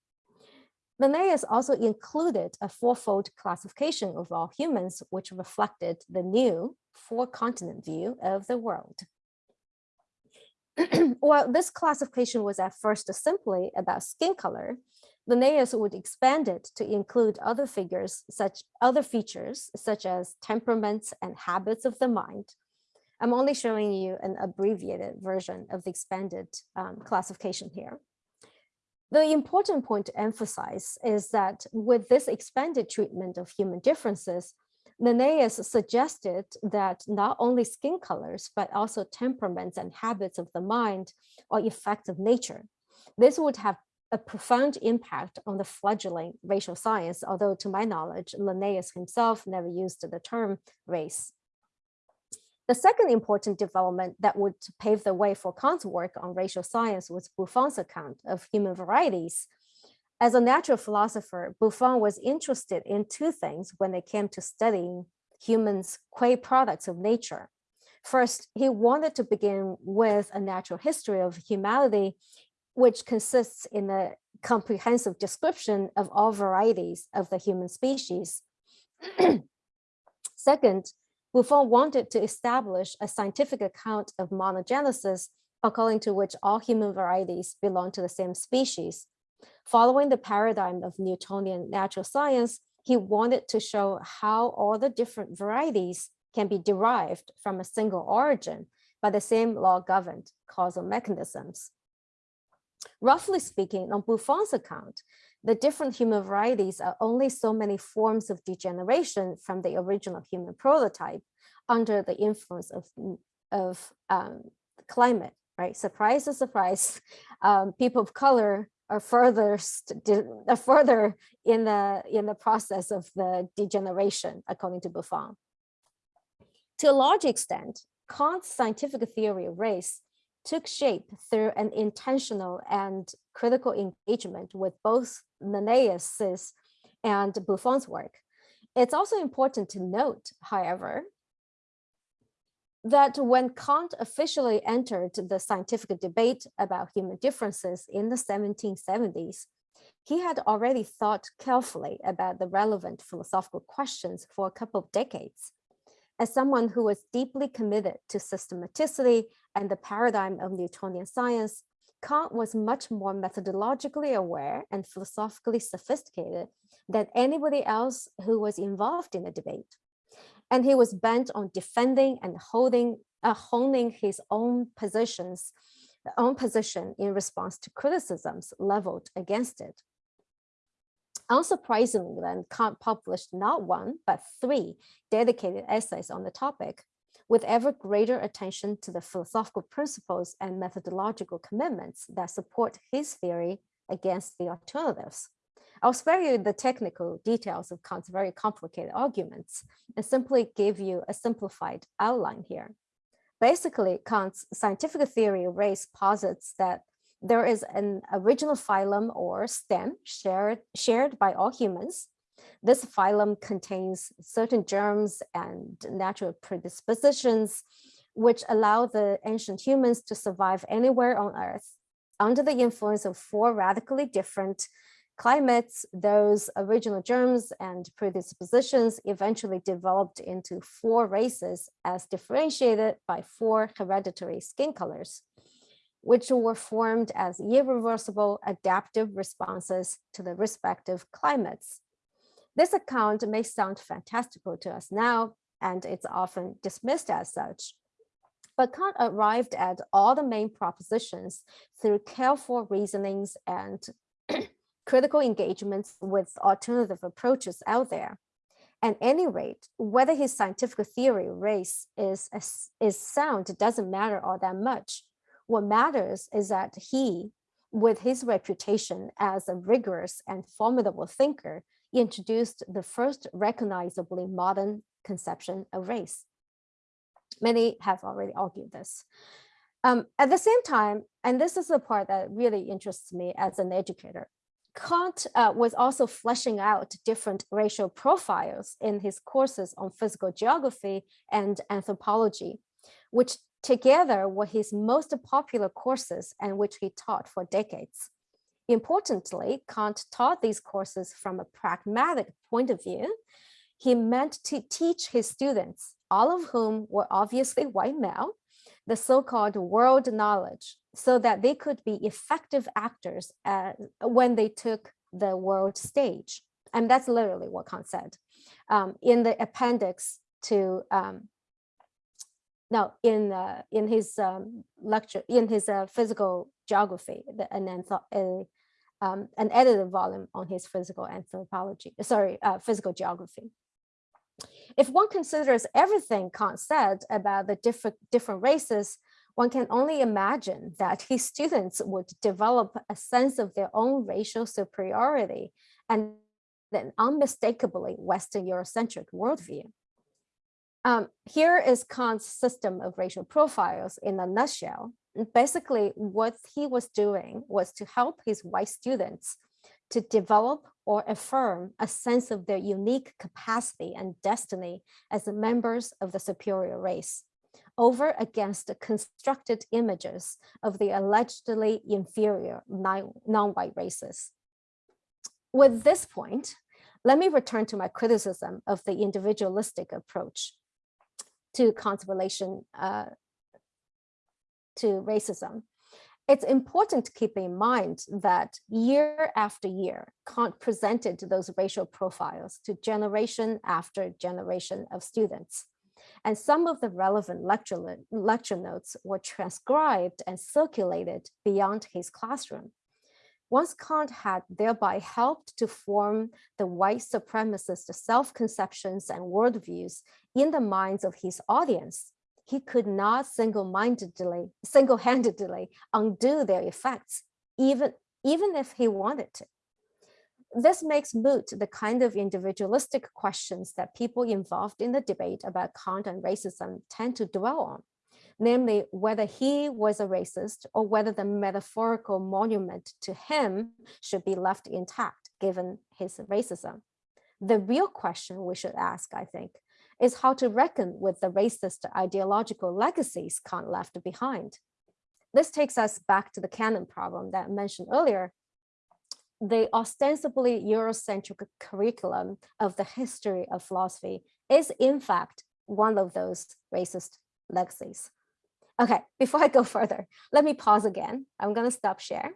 Linnaeus also included a fourfold classification of all humans, which reflected the new four-continent view of the world. While this classification was at first simply about skin color, Linnaeus would expand it to include other figures, such other features such as temperaments and habits of the mind. I'm only showing you an abbreviated version of the expanded um, classification here. The important point to emphasize is that with this expanded treatment of human differences, Linnaeus suggested that not only skin colors, but also temperaments and habits of the mind are effects of nature. This would have a profound impact on the fledgling racial science, although to my knowledge, Linnaeus himself never used the term race. The second important development that would pave the way for Kant's work on racial science was Buffon's account of human varieties. As a natural philosopher, Buffon was interested in two things when it came to studying humans qua products of nature. First, he wanted to begin with a natural history of humanity, which consists in a comprehensive description of all varieties of the human species. Second, Buffon wanted to establish a scientific account of monogenesis, according to which all human varieties belong to the same species. Following the paradigm of Newtonian natural science, he wanted to show how all the different varieties can be derived from a single origin by the same law-governed causal mechanisms. Roughly speaking, on Buffon's account, the different human varieties are only so many forms of degeneration from the original human prototype under the influence of, of um, climate, right? Surprise, surprise, um, people of color are further are further in the in the process of the degeneration, according to Buffon. To a large extent, Kant's scientific theory of race took shape through an intentional and critical engagement with both Linnaeus's and Buffon's work. It's also important to note, however, that when Kant officially entered the scientific debate about human differences in the 1770s, he had already thought carefully about the relevant philosophical questions for a couple of decades. As someone who was deeply committed to systematicity and the paradigm of Newtonian science, Kant was much more methodologically aware and philosophically sophisticated than anybody else who was involved in the debate. And he was bent on defending and holding, uh, honing his own positions, own position in response to criticisms leveled against it. Unsurprisingly, then, Kant published not one, but three dedicated essays on the topic, with ever greater attention to the philosophical principles and methodological commitments that support his theory against the alternatives. I'll spare you the technical details of Kant's very complicated arguments and simply give you a simplified outline here. Basically, Kant's scientific theory of race posits that there is an original phylum or stem shared, shared by all humans. This phylum contains certain germs and natural predispositions, which allow the ancient humans to survive anywhere on Earth. Under the influence of four radically different climates, those original germs and predispositions eventually developed into four races as differentiated by four hereditary skin colors which were formed as irreversible adaptive responses to the respective climates. This account may sound fantastical to us now, and it's often dismissed as such. But Kant arrived at all the main propositions through careful reasonings and critical engagements with alternative approaches out there. At any rate, whether his scientific theory race is, is sound doesn't matter all that much what matters is that he, with his reputation as a rigorous and formidable thinker, introduced the first recognizably modern conception of race. Many have already argued this. Um, at the same time, and this is the part that really interests me as an educator, Kant uh, was also fleshing out different racial profiles in his courses on physical geography and anthropology, which together were his most popular courses and which he taught for decades. Importantly, Kant taught these courses from a pragmatic point of view. He meant to teach his students, all of whom were obviously white male, the so-called world knowledge so that they could be effective actors uh, when they took the world stage. And that's literally what Kant said. Um, in the appendix to um, now in uh, in his um, lecture in his uh, physical geography the, an um, an edited volume on his physical anthropology sorry uh, physical geography if one considers everything Kant said about the different different races one can only imagine that his students would develop a sense of their own racial superiority and an unmistakably Western Eurocentric worldview. Um, here is Kant's system of racial profiles in a nutshell. Basically, what he was doing was to help his white students to develop or affirm a sense of their unique capacity and destiny as members of the superior race over against the constructed images of the allegedly inferior non-white races. With this point, let me return to my criticism of the individualistic approach to Kant's relation uh, to racism. It's important to keep in mind that year after year, Kant presented those racial profiles to generation after generation of students. And some of the relevant lecture, lecture notes were transcribed and circulated beyond his classroom. Once Kant had thereby helped to form the white supremacist self-conceptions and worldviews in the minds of his audience, he could not single-mindedly, single-handedly undo their effects, even, even if he wanted to. This makes moot the kind of individualistic questions that people involved in the debate about Kant and racism tend to dwell on, namely whether he was a racist or whether the metaphorical monument to him should be left intact given his racism. The real question we should ask, I think, is how to reckon with the racist ideological legacies Kant left behind. This takes us back to the canon problem that I mentioned earlier. The ostensibly Eurocentric curriculum of the history of philosophy is in fact one of those racist legacies. Okay, before I go further, let me pause again. I'm gonna stop share.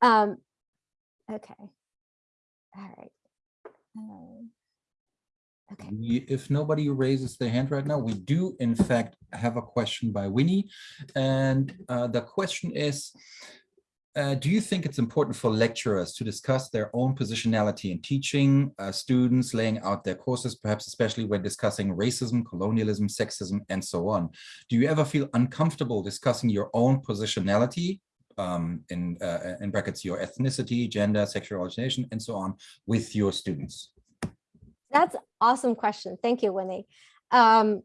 Um, okay, all right. Um, Okay. If nobody raises their hand right now, we do in fact have a question by Winnie. And uh, the question is, uh, do you think it's important for lecturers to discuss their own positionality in teaching uh, students, laying out their courses, perhaps especially when discussing racism, colonialism, sexism, and so on? Do you ever feel uncomfortable discussing your own positionality um, in, uh, in brackets, your ethnicity, gender, sexual orientation, and so on with your students? That's awesome question. Thank you, Winnie. Um,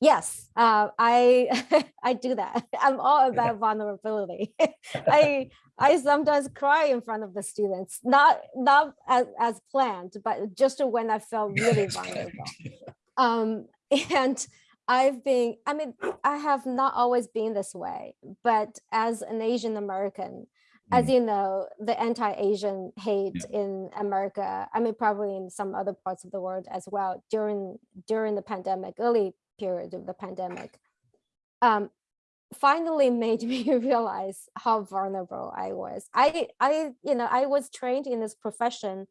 yes, uh, I I do that. I'm all about vulnerability. I I sometimes cry in front of the students, not not as, as planned, but just when I felt really vulnerable. Um, and I've been, I mean, I have not always been this way, but as an Asian American, as Mm. you know, the anti-Asian hate Yeah. in America, I mean, probably in some other parts of the world as well during during the pandemic, early period of the pandemic, um, finally made me realize how vulnerable I was. I, I, you know, I was trained in this profession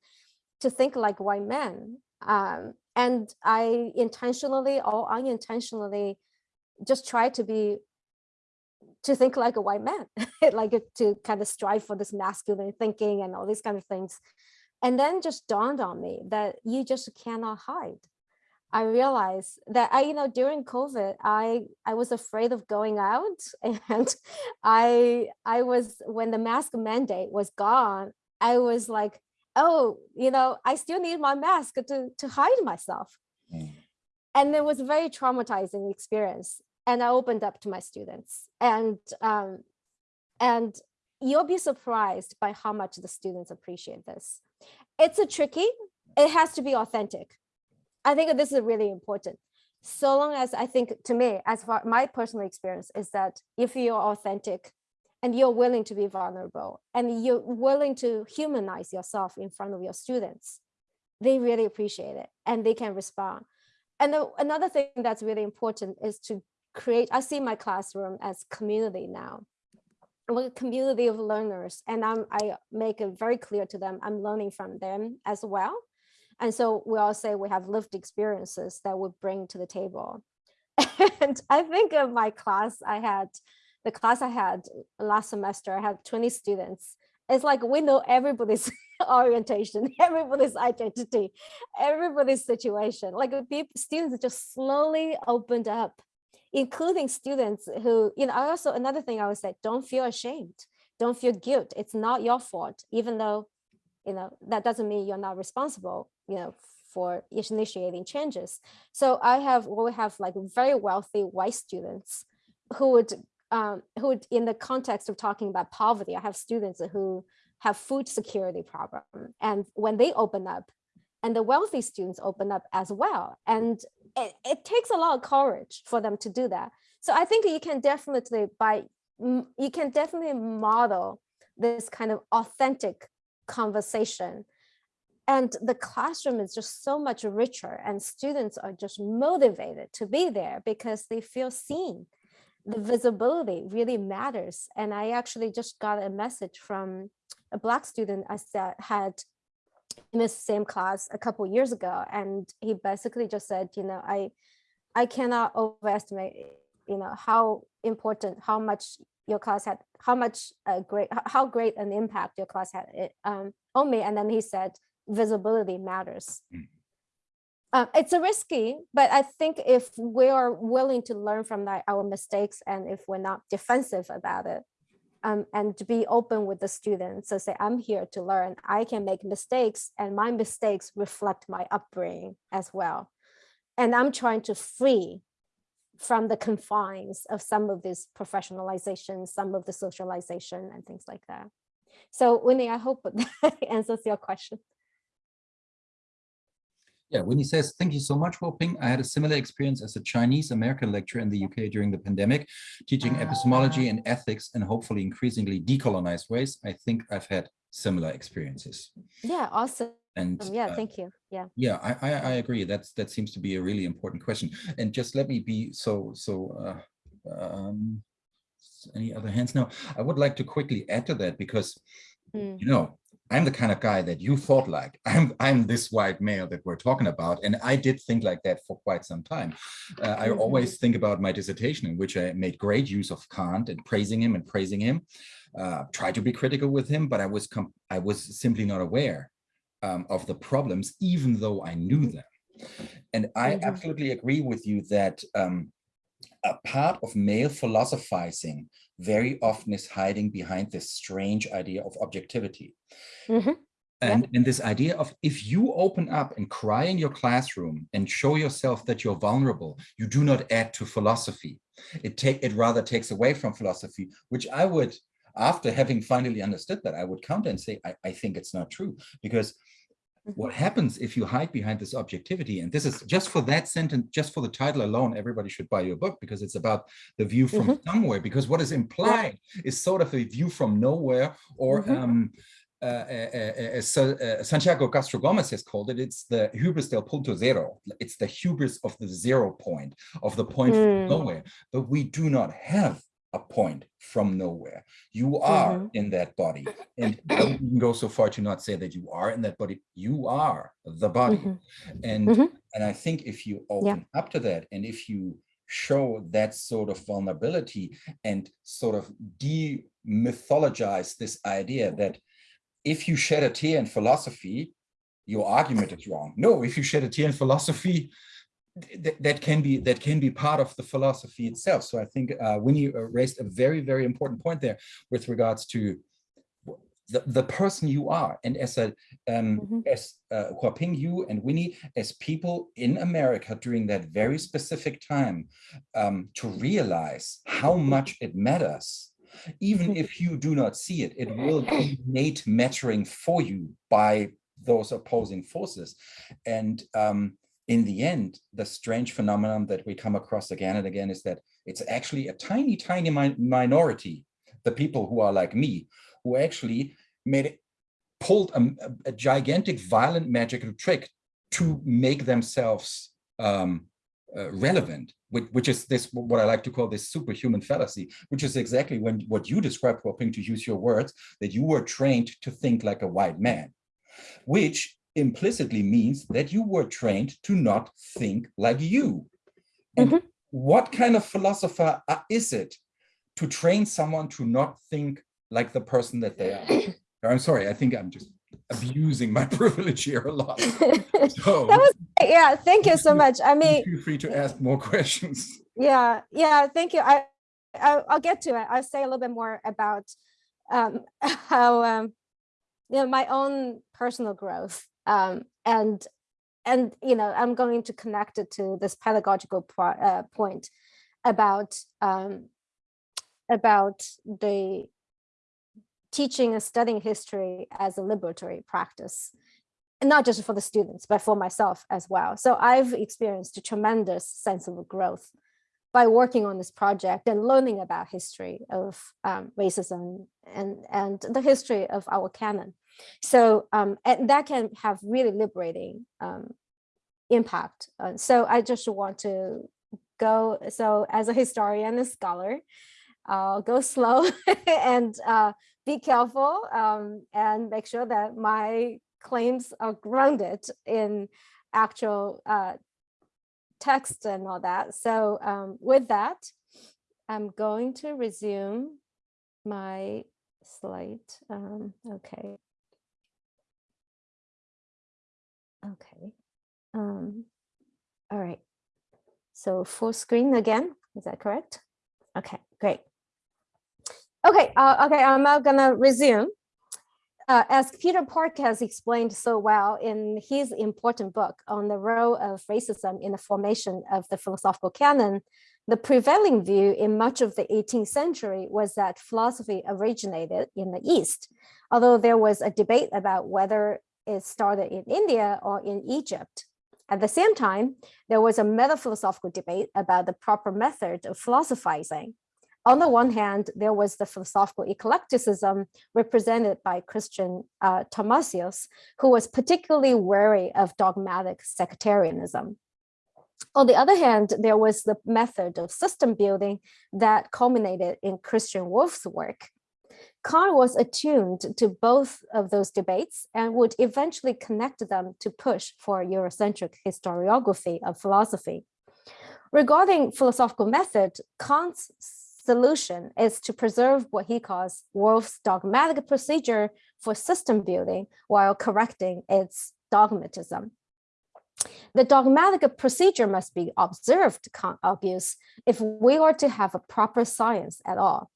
to think like white men, um, and I intentionally or unintentionally just try to be to think like a white man, like to kind of strive for this masculine thinking and all these kind of things. And then just dawned on me that you just cannot hide. I realized that I, you know, during COVID, I I was afraid of going out, and I I was when the mask mandate was gone, I was like, oh, you know, I still need my mask to to hide myself, Mm. and it was a very traumatizing experience and I opened up to my students and um, and you'll be surprised by how much the students appreciate this. It's a tricky, it has to be authentic. I think this is really important. So long as I think to me, as far my personal experience is that if you're authentic and you're willing to be vulnerable and you're willing to humanize yourself in front of your students, they really appreciate it and they can respond. And the, another thing that's really important is to create, I see my classroom as community now. We're a community of learners and I'm, I make it very clear to them, I'm learning from them as well. And so we all say we have lived experiences that we bring to the table. And I think of my class, I had, the class I had last semester, I had 20 students. It's like we know everybody's orientation, everybody's identity, everybody's situation. Like people, students just slowly opened up including students who, you know, also, another thing I would say, don't feel ashamed. Don't feel guilt. It's not your fault, even though, you know, that doesn't mean you're not responsible, you know, for initiating changes. So I have, we have like very wealthy white students who would, um, who would, in the context of talking about poverty, I have students who have food security problem. And when they open up, and the wealthy students open up as well. And it, it takes a lot of courage for them to do that. So I think you can definitely by you can definitely model this kind of authentic conversation. And the classroom is just so much richer and students are just motivated to be there because they feel seen. The visibility really matters. And I actually just got a message from a black student I said had in the same class a couple years ago and he basically just said you know i i cannot overestimate you know how important how much your class had how much a great how great an impact your class had it, um, on me and then he said visibility matters Mm. uh, it's a risky but i think if we are willing to learn from that, our mistakes and if we're not defensive about it um, and to be open with the students. So say, I'm here to learn. I can make mistakes and my mistakes reflect my upbringing as well. And I'm trying to free from the confines of some of this professionalization, some of the socialization and things like that. So Winnie, I hope that answers your question. Yeah, Winnie says, thank you so much, Ping. I had a similar experience as a Chinese American lecturer in the UK during the pandemic, teaching epistemology and ethics and hopefully increasingly decolonized ways. I think I've had similar experiences. Yeah, awesome. And yeah, uh, thank you. Yeah. yeah, I, I, I agree. That's that seems to be a really important question. And just let me be so so. Uh, um, any other hands? No, I would like to quickly add to that because Mm. you know I'm the kind of guy that you thought like I'm I'm this white male that we're talking about and I did think like that for quite some time uh, I Mhm. always think about my dissertation in which I made great use of Kant and praising him and praising him uh, tried to be critical with him but I was I was simply not aware um, of the problems even though I knew them and I Mhm. absolutely agree with you that um, a part of male philosophizing very often is hiding behind this strange idea of objectivity. Mhm. And, and this idea of if you open up and cry in your classroom and show yourself that you're vulnerable, you do not add to philosophy. It take it rather takes away from philosophy, which I would, after having finally understood that, I would counter and say, I, I think it's not true because what happens if you hide behind this objectivity and this is just for that sentence just for the title alone everybody should buy your book because it's about the view from somewhere because what is implied is sort of a view from nowhere or Mhm. um uh, uh, uh, uh, uh, Santiago Castro Gomez has called it, it's the hubris del punto cero. It's the hubris of the zero point, of the point Mm. from nowhere. But we do not have a point from nowhere. You are Mhm. in that body. And I wouldn't go so far to not say that you are in that body. You are the body. Mhm. And, Mhm. and I think if you open up to that and if you show that sort of vulnerability and sort of demythologize this idea that if you shed a tear in philosophy, your argument is wrong. No, if you shed a tear in philosophy, th that can be that can be part of the philosophy itself. So I think uh, Winnie uh, raised a very, very important point there with regards to the, the person you are. And as a um, Mhm. as uh, Huaping, you and Winnie, as people in America during that very specific time, um, to realize how much it matters even if you do not see it, it will be made mattering for you by those opposing forces. And um, in the end, the strange phenomenon that we come across again and again is that it's actually a tiny, tiny mi minority, the people who are like me, who actually made it, pulled a, a- gigantic violent magical trick to make themselves um, uh, relevant, which, which is this what I like to call this superhuman fallacy, which is exactly when what you described, Huaping, to use your words, that you were trained to think like a white man, which implicitly means that you were trained to not think like you. And Mhm. what kind of philosopher uh, is it to train someone to not think like the person that they are? I'm sorry, I think I'm just abusing my privilege here a lot. So that was yeah thank you so much i mean feel free to ask more questions. yeah yeah thank you i, I i'll get to it i'll say a little bit more about um how um you know my own personal growth um and and you know i'm going to connect it to this pedagogical uh, point about um about the teaching and studying history as a liberatory practice. And not just for the students, but for myself as well. So I've experienced a tremendous sense of growth by working on this project and learning about history of um, racism and, and the history of our canon. So um, and that can have really liberating um, impact. Uh, so I just want to go, so as a historian and scholar, I'll go slow and uh, be careful um, and make sure that my claims are grounded in actual uh, text and all that. So um, with that, I'm going to resume my slide. Um, okay. Okay. Um, all right. So full screen again, is that correct? Okay, great. Okay, uh, okay, I'm now gonna resume. Uh, as Peter Park has explained so well in his important book on the role of racism in the formation of the philosophical canon, the prevailing view in much of the 18th century was that philosophy originated in the East, although there was a debate about whether it started in India or in Egypt. At the same time, there was a metaphilosophical debate about the proper method of philosophizing. On the one hand, there was the philosophical eclecticism represented by Christian uh, Thomasius, who was particularly wary of dogmatic sectarianism. On the other hand, there was the method of system building that culminated in Christian Wolff's work, Kant was attuned to both of those debates and would eventually connect them to push for Eurocentric historiography of philosophy. Regarding philosophical method, Kant's solution is to preserve what he calls Wolff's dogmatic procedure for system building while correcting its dogmatism. The dogmatic procedure must be observed, Kant argues, if we are to have a proper science at all.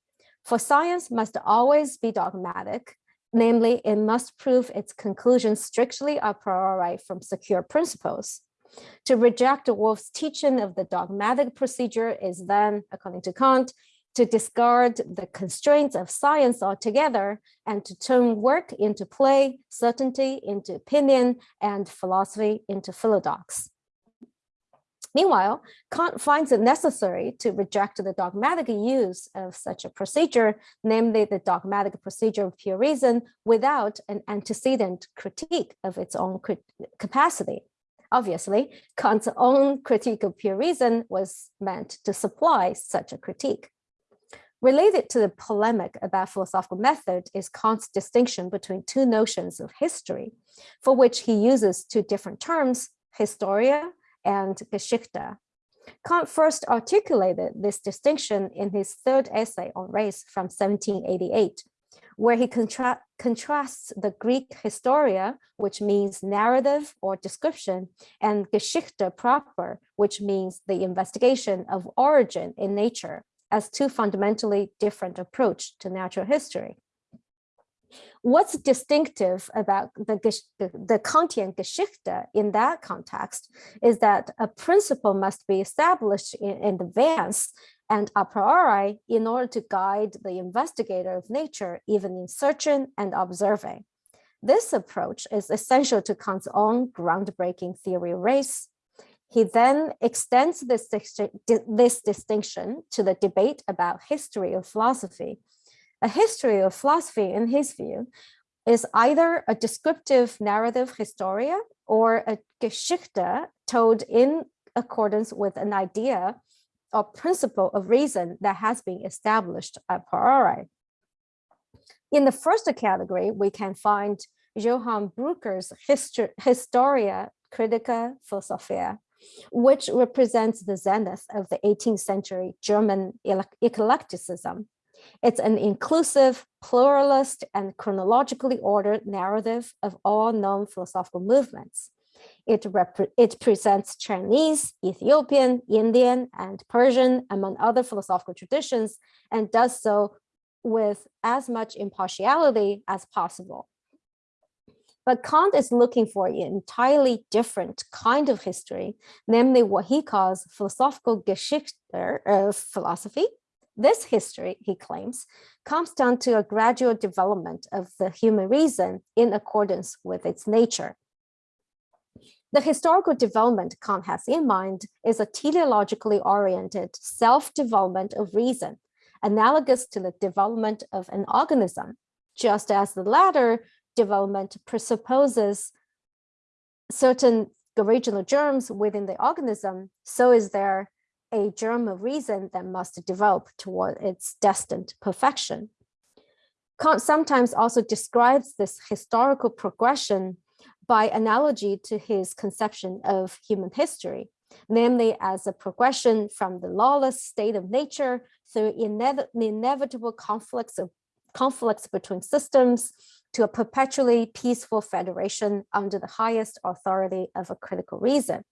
For science must always be dogmatic, namely it must prove its conclusions strictly a priori from secure principles. To reject Wolff's teaching of the dogmatic procedure is then, according to Kant, to discard the constraints of science altogether and to turn work into play, certainty into opinion, and philosophy into philodox. Meanwhile, Kant finds it necessary to reject the dogmatic use of such a procedure, namely the dogmatic procedure of pure reason, without an antecedent critique of its own capacity. Obviously, Kant's own critique of pure reason was meant to supply such a critique. Related to the polemic about philosophical method is Kant's distinction between two notions of history, for which he uses two different terms, historia and Geschichte. Kant first articulated this distinction in his third essay on race from 1788, where he contra contrasts the Greek historia, which means narrative or description, and Geschichte proper, which means the investigation of origin in nature, as two fundamentally different approach to natural history. What's distinctive about the, the, Kantian Geschichte in that context is that a principle must be established in, in advance and a priori in order to guide the investigator of nature, even in searching and observing. This approach is essential to Kant's own groundbreaking theory of race. He then extends this, this distinction to the debate about history of philosophy, a history of philosophy, in his view, is either a descriptive narrative historia or a Geschichte told in accordance with an idea or principle of reason that has been established a priori. In the first category, we can find Johann Brucker's Historia Critica Philosophiae, which represents the zenith of the 18th century German eclecticism. It's an inclusive, pluralist, and chronologically ordered narrative of all known philosophical movements. It, it presents Chinese, Ethiopian, Indian, and Persian, among other philosophical traditions, and does so with as much impartiality as possible. But Kant is looking for an entirely different kind of history, namely what he calls philosophical Geschichte of philosophy, This history, he claims, comes down to a gradual development of the human reason in accordance with its nature. The historical development Kant has in mind is a teleologically oriented self-development of reason, analogous to the development of an organism, just as the latter development presupposes certain original germs within the organism, so is there a germ of reason that must develop toward its destined perfection. Kant sometimes also describes this historical progression by analogy to his conception of human history, namely as a progression from the lawless state of nature through inev inevitable conflicts of conflicts between systems to a perpetually peaceful federation under the highest authority of a critical reason.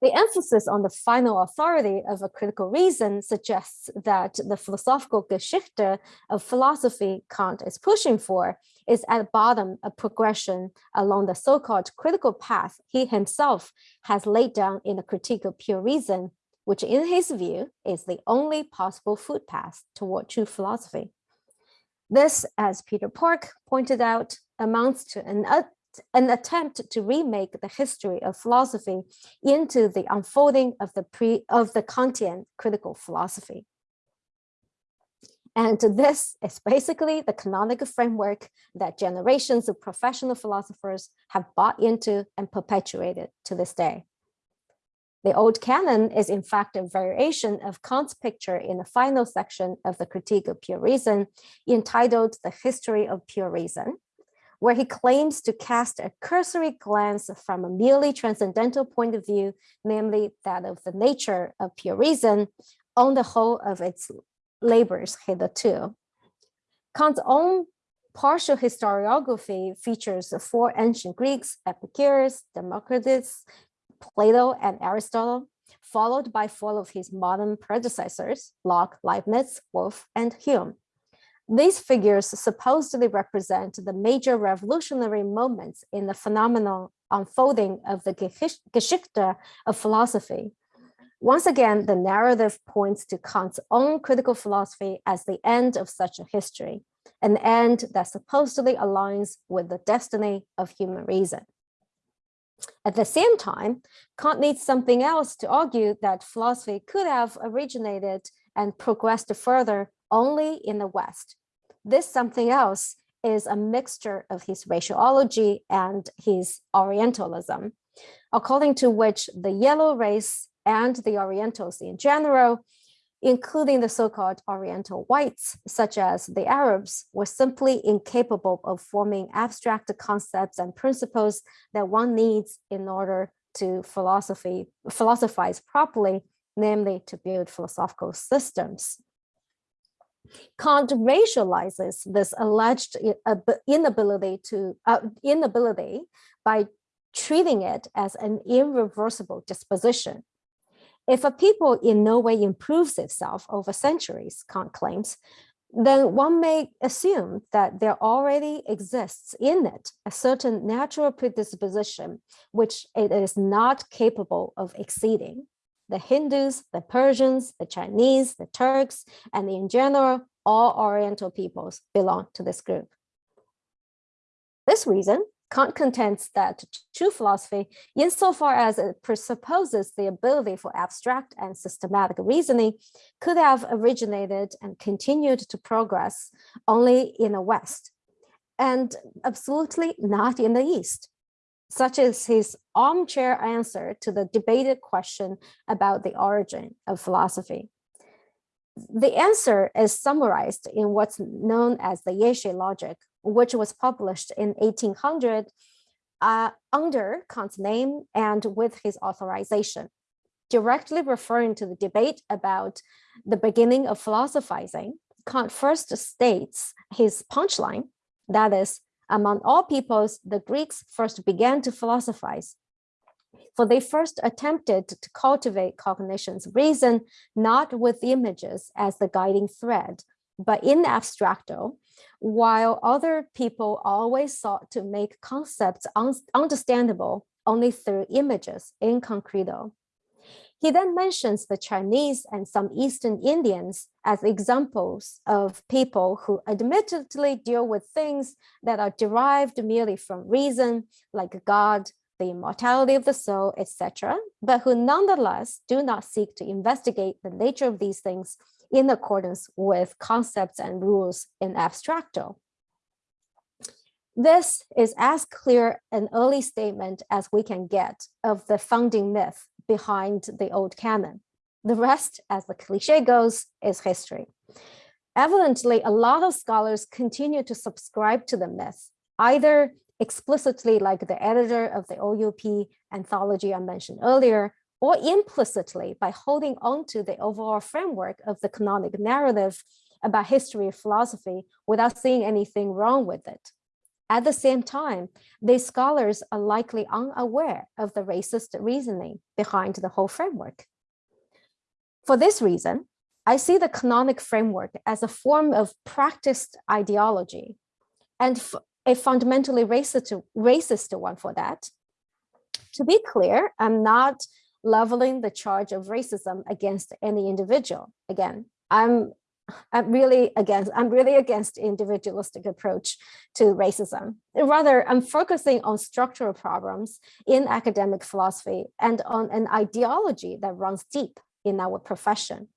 The emphasis on the final authority of a critical reason suggests that the philosophical Geschichte of philosophy Kant is pushing for is at bottom a progression along the so-called critical path he himself has laid down in the critique of pure reason, which in his view is the only possible footpath toward true philosophy. This, as Peter Park pointed out, amounts to an an attempt to remake the history of philosophy into the unfolding of the pre of the Kantian critical philosophy. And this is basically the canonical framework that generations of professional philosophers have bought into and perpetuated to this day. The old canon is in fact a variation of Kant's picture in the final section of the Critique of Pure Reason entitled The History of Pure Reason, where he claims to cast a cursory glance from a merely transcendental point of view, namely that of the nature of pure reason, on the whole of its labors hitherto. Kant's own partial historiography features four ancient Greeks, Epicurus, Democritus, Plato, and Aristotle, followed by four of his modern predecessors, Locke, Leibniz, Wolff, and Hume. These figures supposedly represent the major revolutionary moments in the phenomenal unfolding of the Geschichte of philosophy. Once again, the narrative points to Kant's own critical philosophy as the end of such a history, an end that supposedly aligns with the destiny of human reason. At the same time, Kant needs something else to argue that philosophy could have originated and progressed further only in the West. This something else is a mixture of his raciology and his Orientalism, according to which the yellow race and the Orientals in general, including the so-called Oriental whites, such as the Arabs, were simply incapable of forming abstract concepts and principles that one needs in order to philosophy, philosophize properly, namely to build philosophical systems. Kant racializes this alleged inability to uh, inability by treating it as an irreversible disposition. If a people in no way improves itself over centuries, Kant claims, then one may assume that there already exists in it a certain natural predisposition which it is not capable of exceeding the Hindus, the Persians, the Chinese, the Turks, and in general, all Oriental peoples belong to this group. This reason, Kant contends that true philosophy, insofar as it presupposes the ability for abstract and systematic reasoning, could have originated and continued to progress only in the West, and absolutely not in the East such as his armchair answer to the debated question about the origin of philosophy. The answer is summarized in what's known as the Jäsche logic, which was published in 1800 uh, under Kant's name and with his authorization, directly referring to the debate about the beginning of philosophizing. Kant first states his punchline, that is, among all peoples, the Greeks first began to philosophize. For they first attempted to cultivate cognition's reason, not with images as the guiding thread, but in abstracto, while other people always sought to make concepts un understandable only through images in concreto. He then mentions the Chinese and some Eastern Indians as examples of people who admittedly deal with things that are derived merely from reason, like God, the immortality of the soul, etc., but who nonetheless do not seek to investigate the nature of these things in accordance with concepts and rules in abstracto. This is as clear an early statement as we can get of the founding myth behind the old canon. The rest, as the cliche goes, is history. Evidently, a lot of scholars continue to subscribe to the myth, either explicitly like the editor of the OUP anthology I mentioned earlier, or implicitly by holding on to the overall framework of the canonic narrative about history of philosophy without seeing anything wrong with it. At the same time, these scholars are likely unaware of the racist reasoning behind the whole framework. For this reason, I see the canonic framework as a form of practiced ideology and a fundamentally racist, racist one for that. To be clear, I'm not leveling the charge of racism against any individual. Again, I'm I'm really against I'm really against individualistic approach to racism. Rather, I'm focusing on structural problems in academic philosophy and on an ideology that runs deep in our profession.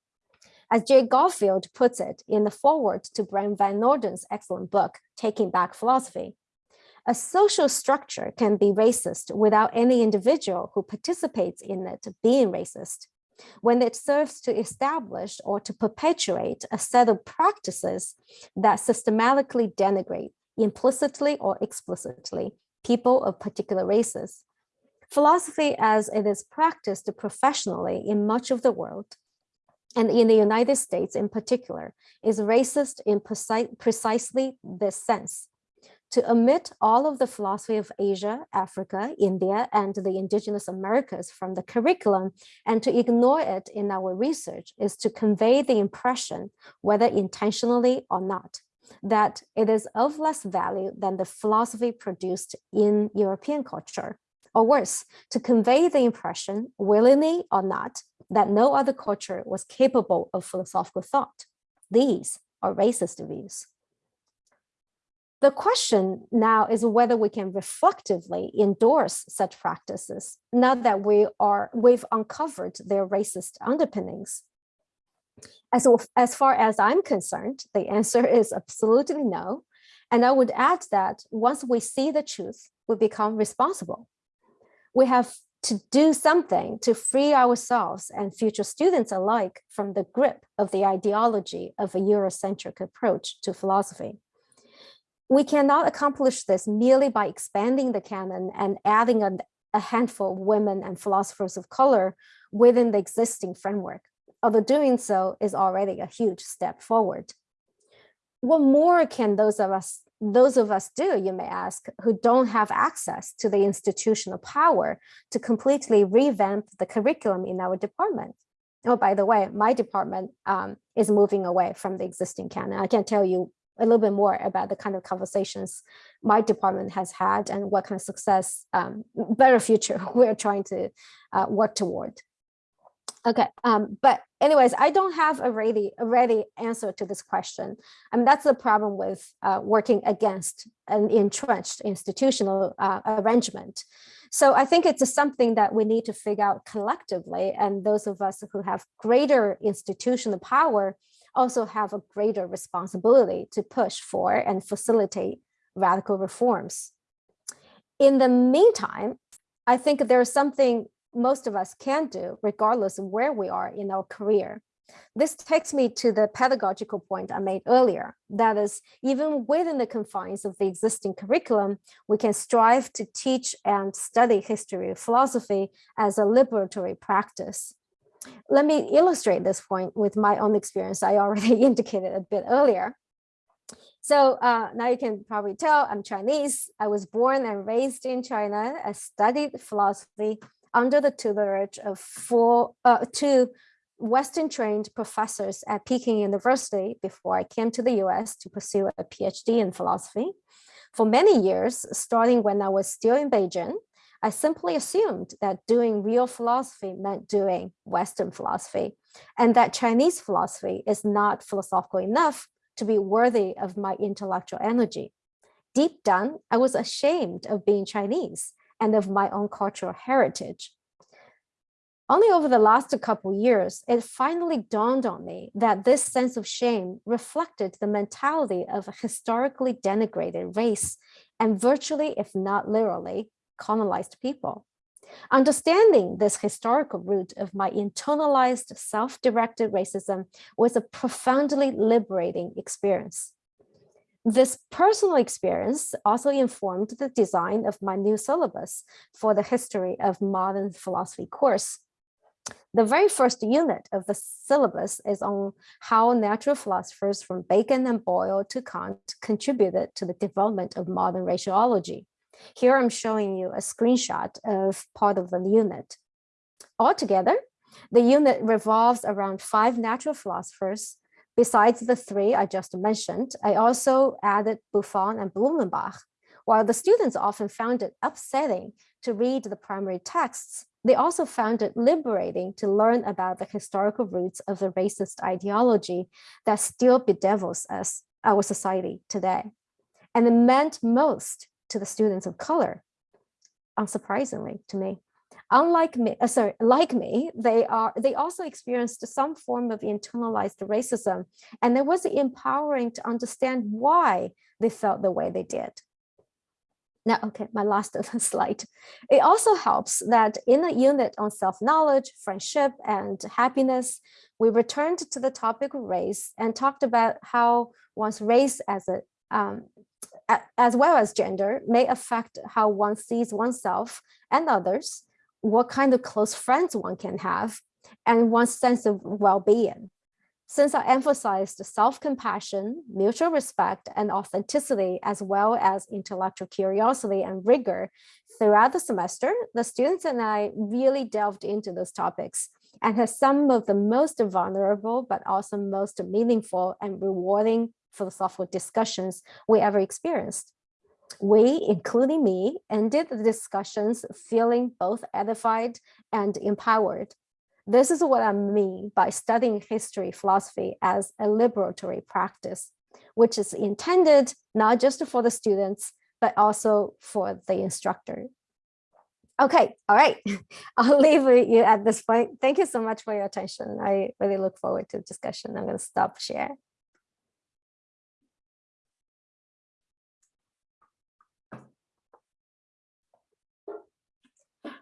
As Jay Garfield puts it in the foreword to Bryan Van Norden's excellent book, Taking Back Philosophy, a social structure can be racist without any individual who participates in it being racist when it serves to establish or to perpetuate a set of practices that systematically denigrate implicitly or explicitly people of particular races. Philosophy as it is practiced professionally in much of the world and in the United States in particular is racist in precisely this sense to omit all of the philosophy of Asia, Africa, India, and the indigenous Americas from the curriculum and to ignore it in our research is to convey the impression, whether intentionally or not, that it is of less value than the philosophy produced in European culture. Or worse, to convey the impression, willingly or not, that no other culture was capable of philosophical thought. These are racist views. The question now is whether we can reflectively endorse such practices now that we are, we've uncovered their racist underpinnings. As, as far as I'm concerned, the answer is absolutely no. And I would add that once we see the truth, we become responsible. We have to do something to free ourselves and future students alike from the grip of the ideology of a Eurocentric approach to philosophy. We cannot accomplish this merely by expanding the canon and adding a, a handful of women and philosophers of color within the existing framework, although doing so is already a huge step forward. What more can those of us those of us do, you may ask, who don't have access to the institutional power to completely revamp the curriculum in our department? Oh, by the way, my department um, is moving away from the existing canon. I can't tell you a little bit more about the kind of conversations my department has had and what kind of success, um, better future we're trying to uh, work toward. Okay, um, but anyways, I don't have a ready, a ready answer to this question. I mean, that's the problem with uh, working against an entrenched institutional uh, arrangement. So I think it's something that we need to figure out collectively. And those of us who have greater institutional power also have a greater responsibility to push for and facilitate radical reforms. In the meantime, I think there's something most of us can do regardless of where we are in our career. This takes me to the pedagogical point I made earlier. That is, even within the confines of the existing curriculum, we can strive to teach and study history of philosophy as a liberatory practice. Let me illustrate this point with my own experience I already indicated a bit earlier. So uh, now you can probably tell I'm Chinese. I was born and raised in China. I studied philosophy under the tutelage of four, uh, two Western trained professors at Peking University before I came to the US to pursue a PhD in philosophy. For many years, starting when I was still in Beijing, I simply assumed that doing real philosophy meant doing Western philosophy, and that Chinese philosophy is not philosophical enough to be worthy of my intellectual energy. Deep down, I was ashamed of being Chinese and of my own cultural heritage. Only over the last couple years, it finally dawned on me that this sense of shame reflected the mentality of a historically denigrated race and virtually, if not literally, colonized people. Understanding this historical root of my internalized self-directed racism was a profoundly liberating experience. This personal experience also informed the design of my new syllabus for the history of modern philosophy course. The very first unit of the syllabus is on how natural philosophers from Bacon and Boyle to Kant contributed to the development of modern raciology. Here I'm showing you a screenshot of part of the unit. Altogether, the unit revolves around five natural philosophers. Besides the three I just mentioned, I also added Buffon and Blumenbach. While the students often found it upsetting to read the primary texts, they also found it liberating to learn about the historical roots of the racist ideology that still bedevils us, our society today. And it meant most to the students of color, unsurprisingly to me. Unlike me, uh, sorry, like me, they are they also experienced some form of internalized racism, and it was empowering to understand why they felt the way they did. Now, okay, my last slide. It also helps that in a unit on self-knowledge, friendship, and happiness, we returned to the topic of race and talked about how one's race as a um, as well as gender may affect how one sees oneself and others, what kind of close friends one can have, and one's sense of well-being. Since I emphasized self-compassion, mutual respect, and authenticity, as well as intellectual curiosity and rigor throughout the semester, the students and I really delved into those topics and had some of the most vulnerable, but also most meaningful and rewarding philosophical discussions we ever experienced. We, including me, ended the discussions feeling both edified and empowered. This is what I mean by studying history philosophy as a liberatory practice, which is intended not just for the students, but also for the instructor. Okay, all right, I'll leave you at this point. Thank you so much for your attention. I really look forward to the discussion. I'm going to stop share.